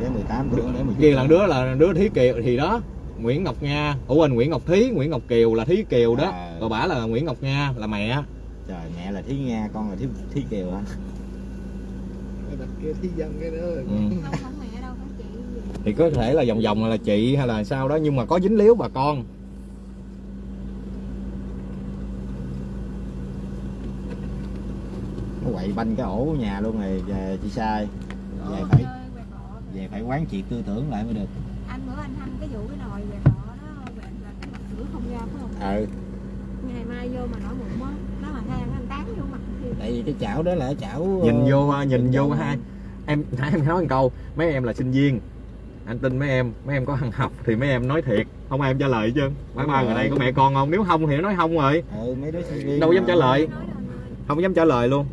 Speaker 3: Bé 18 tuổi bé 19
Speaker 1: kia là đứa là đứa thí kiều thì đó Nguyễn Ngọc Nga. Ủa quên Nguyễn Ngọc Thí Nguyễn Ngọc Kiều là Thí Kiều đó.
Speaker 3: À.
Speaker 1: còn bả là Nguyễn Ngọc Nga là mẹ.
Speaker 3: Trời mẹ là thí nga con là thí thí kiều hả?
Speaker 2: Cái đặt kia thi dân cái nữa
Speaker 1: ừ.
Speaker 4: không không mẹ đâu có chị gì
Speaker 1: thì có thể là vòng vòng là chị hay là sao đó nhưng mà có dính líu bà con.
Speaker 3: Nó quậy banh cái ổ nhà luôn rồi về chị sai. Về
Speaker 2: Đó.
Speaker 3: phải về phải quán triệt tư tưởng lại mới được.
Speaker 4: Anh bữa anh thăm cái vụ cái nồi quẹt bọ đó quẹt là cái mặt sữa không ra phải không?
Speaker 3: Ừ.
Speaker 4: Ngày mai vô mà nổi mụn á nó mà than anh tán vô mặt
Speaker 3: tại vì cái chảo đó là cái chảo
Speaker 1: nhìn
Speaker 3: ờ,
Speaker 1: vô nhìn vô
Speaker 3: vô
Speaker 1: hai em nãy em nói một câu mấy em là sinh viên anh tin mấy em mấy em có ăn học thì mấy em nói thiệt. Không ai em trả lời chứ
Speaker 3: Đúng
Speaker 1: ba người đây có mẹ con không? Nếu không thì nó nói không rồi.
Speaker 3: Ừ mấy đứa sinh viên
Speaker 1: Đâu dám trả lời. không dám trả lời luôn.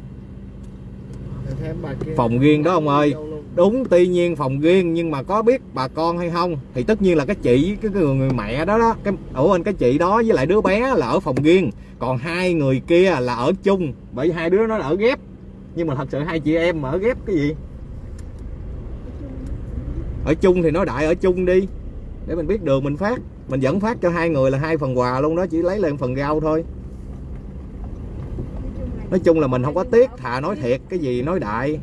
Speaker 1: Phòng riêng đó ông ơi. Đúng tuy nhiên phòng riêng nhưng mà có biết bà con hay không thì tất nhiên là cái chị cái người, người mẹ đó đó. Cái ủa anh cái chị đó với lại đứa bé là ở phòng riêng. Còn hai người kia là ở chung. Bởi vì hai đứa nó là ở ghép. Nhưng mà thật sự hai chị em mà ở ghép cái gì ở chung thì nói đại ở chung đi. Để mình biết đường mình phát. Mình vẫn phát cho hai người là hai phần quà luôn đó chỉ lấy lên phần rau thôi. Nói chung là mình không có tiếc thà nói thiệt cái gì nói đại.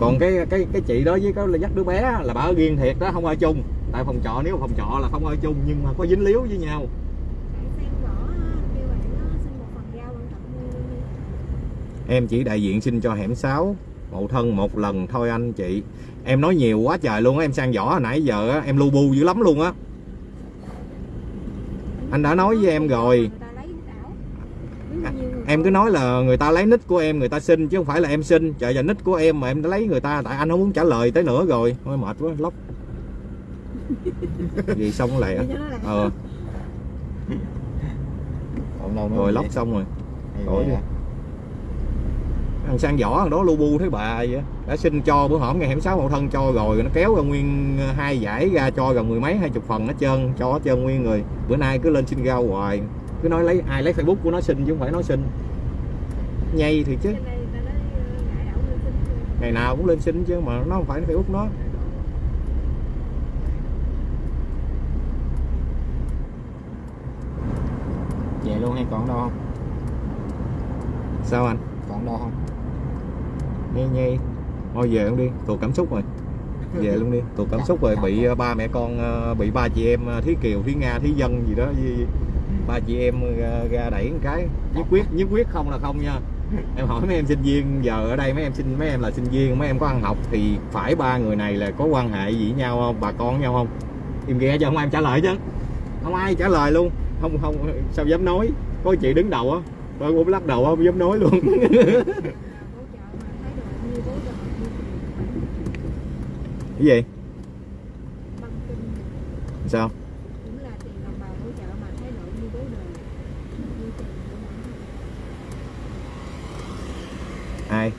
Speaker 1: Còn cái cái cái chị đó với cái là dắt đứa bé là bà ở riêng thiệt đó không ở chung. Tại phòng trọ nếu phòng trọ là không ở chung nhưng mà có dính líu với nhau. Em chỉ đại diện xin cho hẻm 6 mậu thân một lần thôi anh chị. Em nói nhiều quá trời luôn á em sang võ hồi nãy giờ á em lu bu dữ lắm luôn á. Anh đã nói với em rồi.
Speaker 4: Người
Speaker 1: em cứ nói là người ta lấy nick của em người ta xin chứ không phải là em xin. Trời giờ nick của em mà em đã lấy người ta tại anh không muốn trả lời tới nữa rồi. Thôi mệt quá lóc. Gì xong lại
Speaker 4: là-
Speaker 1: ờ. Rồi lóc xong rồi. Đi. Thằng sang võ thằng đó lu bu thấy bà vậy đã xin cho bữa hổm ngày hẻm sáu hậu thân cho rồi nó kéo ra nguyên hai giải ra cho gần mười mấy hai chục phần nó trơn cho hết trơn nguyên người bữa nay cứ lên xin rau hoài. Cứ nói lấy ai lấy facebook của nó xin chứ không phải nó xin. Nhây thì chứ.
Speaker 4: Ờ,
Speaker 1: ngày nào cũng lên xin chứ mà nó không phải facebook nó.
Speaker 3: Về luôn hay còn đâu không?
Speaker 1: Sao anh?
Speaker 3: Còn đâu không
Speaker 1: nhây nhây thôi về luôn đi. Tụt cảm xúc rồi. Về luôn đi. Tụt cảm xúc rồi. Bị ờ, ba mẹ con ờ, bị ba chị em ờ, thí kiều thí nga thí dân gì đó với ba chị em ra đẩy một cái. Nhất quyết nhất quyết không là không nha. Em hỏi mấy em sinh viên giờ ở đây mấy em sinh mấy em là sinh viên mấy em có ăn học thì phải ba người này là có quan hệ gì với nhau không? Bà con với nhau không? Im ghê cho không ai trả lời chứ. Không ai trả lời luôn. Không không sao dám nói? Có chị đứng đầu á. Tôi cũng lắc đầu không dám nói luôn
Speaker 4: Hỗ trợ mà thấy được bao nhiêu bố được bao nhiêu.
Speaker 1: cái gì
Speaker 4: băng kinh
Speaker 1: sao
Speaker 4: cũng là tiền đồng bào hỗ trợ mà thái độ như bố đời như tiền của mình
Speaker 1: ai?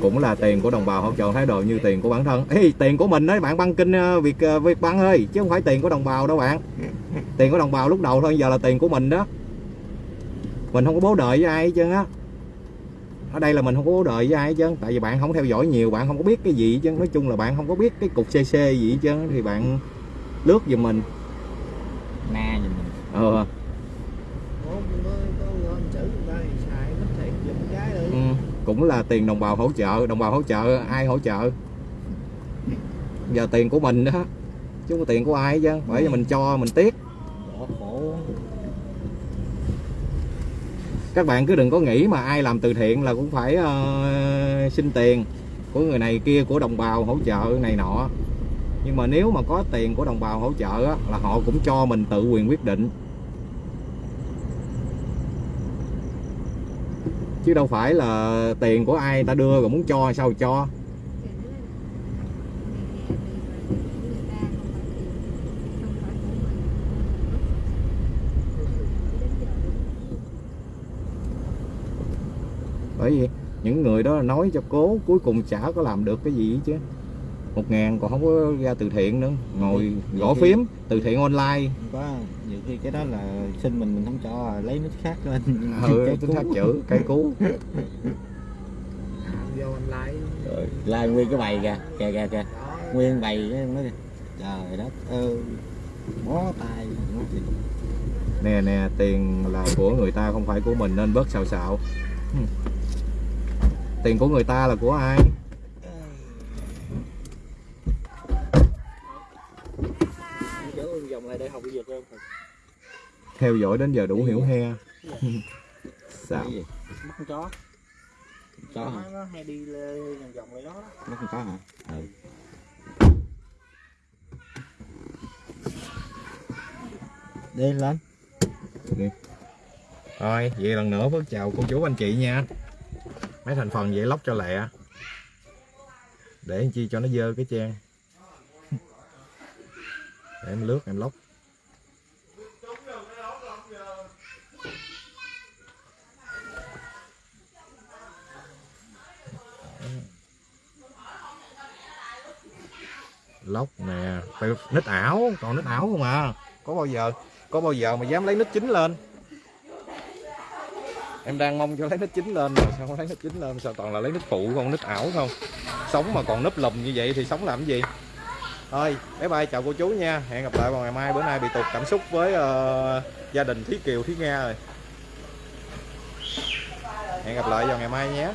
Speaker 1: Cũng là tiền của đồng bào hỗ trợ thái độ như tiền của bản thân. Ê, tiền của mình đấy bạn băng kinh ờ, việt ờ, băng ơi chứ không phải tiền của đồng bào đâu bạn. Tiền của đồng bào lúc đầu thôi giờ là tiền của mình đó. Mình không có bố đợi với ai hết trơn á ở đây là mình không có đợi với ai hết trơn tại vì bạn không theo dõi nhiều bạn không có biết cái gì hết trơn. Nói chung là bạn không có biết cái cục cc gì hết trơn thì bạn lướt giùm mình.
Speaker 3: Na giùm mình.
Speaker 1: Ờ. Ừ, cũng là tiền đồng bào hỗ trợ đồng bào hỗ trợ ai hỗ trợ? Giờ tiền của mình đó chứ không có tiền của ai hết trơn bởi vì mình cho mình tiếc.
Speaker 3: Khổ
Speaker 1: các bạn cứ đừng có nghĩ mà ai làm từ thiện là cũng phải uh, xin tiền của người này kia của đồng bào hỗ trợ này nọ. Nhưng mà nếu mà có tiền của đồng bào hỗ trợ á, là họ cũng cho mình tự quyền quyết định. Chứ đâu phải là tiền của ai ta đưa rồi muốn cho sao cho
Speaker 4: thì nó là này nè tiền người ta không phải của mình không phải của mình
Speaker 1: bởi vì những người đó nói cho cố cuối cùng chả có làm được cái gì hết chứ. Một ngàn còn không có ra từ thiện nữa. Ngồi gõ phím từ thiện online.
Speaker 3: Không có nhiều khi cái đó là xin mình mình không cho lấy nít khác lên.
Speaker 1: Ừ
Speaker 3: Cái cú.
Speaker 1: thắt chữ cây cú.
Speaker 2: Vô online.
Speaker 3: Rồi, la nguyên cái bày kìa kìa kìa kìa. Nguyên bày cái nó kìa. Trời đất ơi bó tay
Speaker 1: nè nè tiền là của người ta không phải của mình nên bớt xạo xạo. Tiền của người ta là của ai? Theo dõi đến giờ đủ hiểu he. Sao
Speaker 3: mắt con chó. Chó hả?
Speaker 2: Nó, hay đi vòng vòng lại đó.
Speaker 3: Mắt con chó hả? Ừ. Đi lên.
Speaker 1: Thôi, vậy lần nữa Phước chào cô chú anh chị nha Mấy thành phần vậy lóc cho lẹ. Để làm chi cho nó dơ cái trang. Để em lướt em lóc. Lóc nè Phải Nít ảo, còn nít ảo không à? Có bao giờ Có bao giờ mà dám lấy nít chính lên? Em đang mong cho lấy nít chín lên mà sao không lấy nít chín lên? Sao toàn là lấy nít phụ không nít ảo không? Sống mà còn núp lùm như vậy thì sống làm gì? Thôi bye bye chào cô chú nha. Hẹn gặp lại vào ngày mai bữa nay bị tụt cảm xúc với uh, gia đình thúy kiều thúy nga rồi. Hẹn gặp lại vào ngày mai nhé.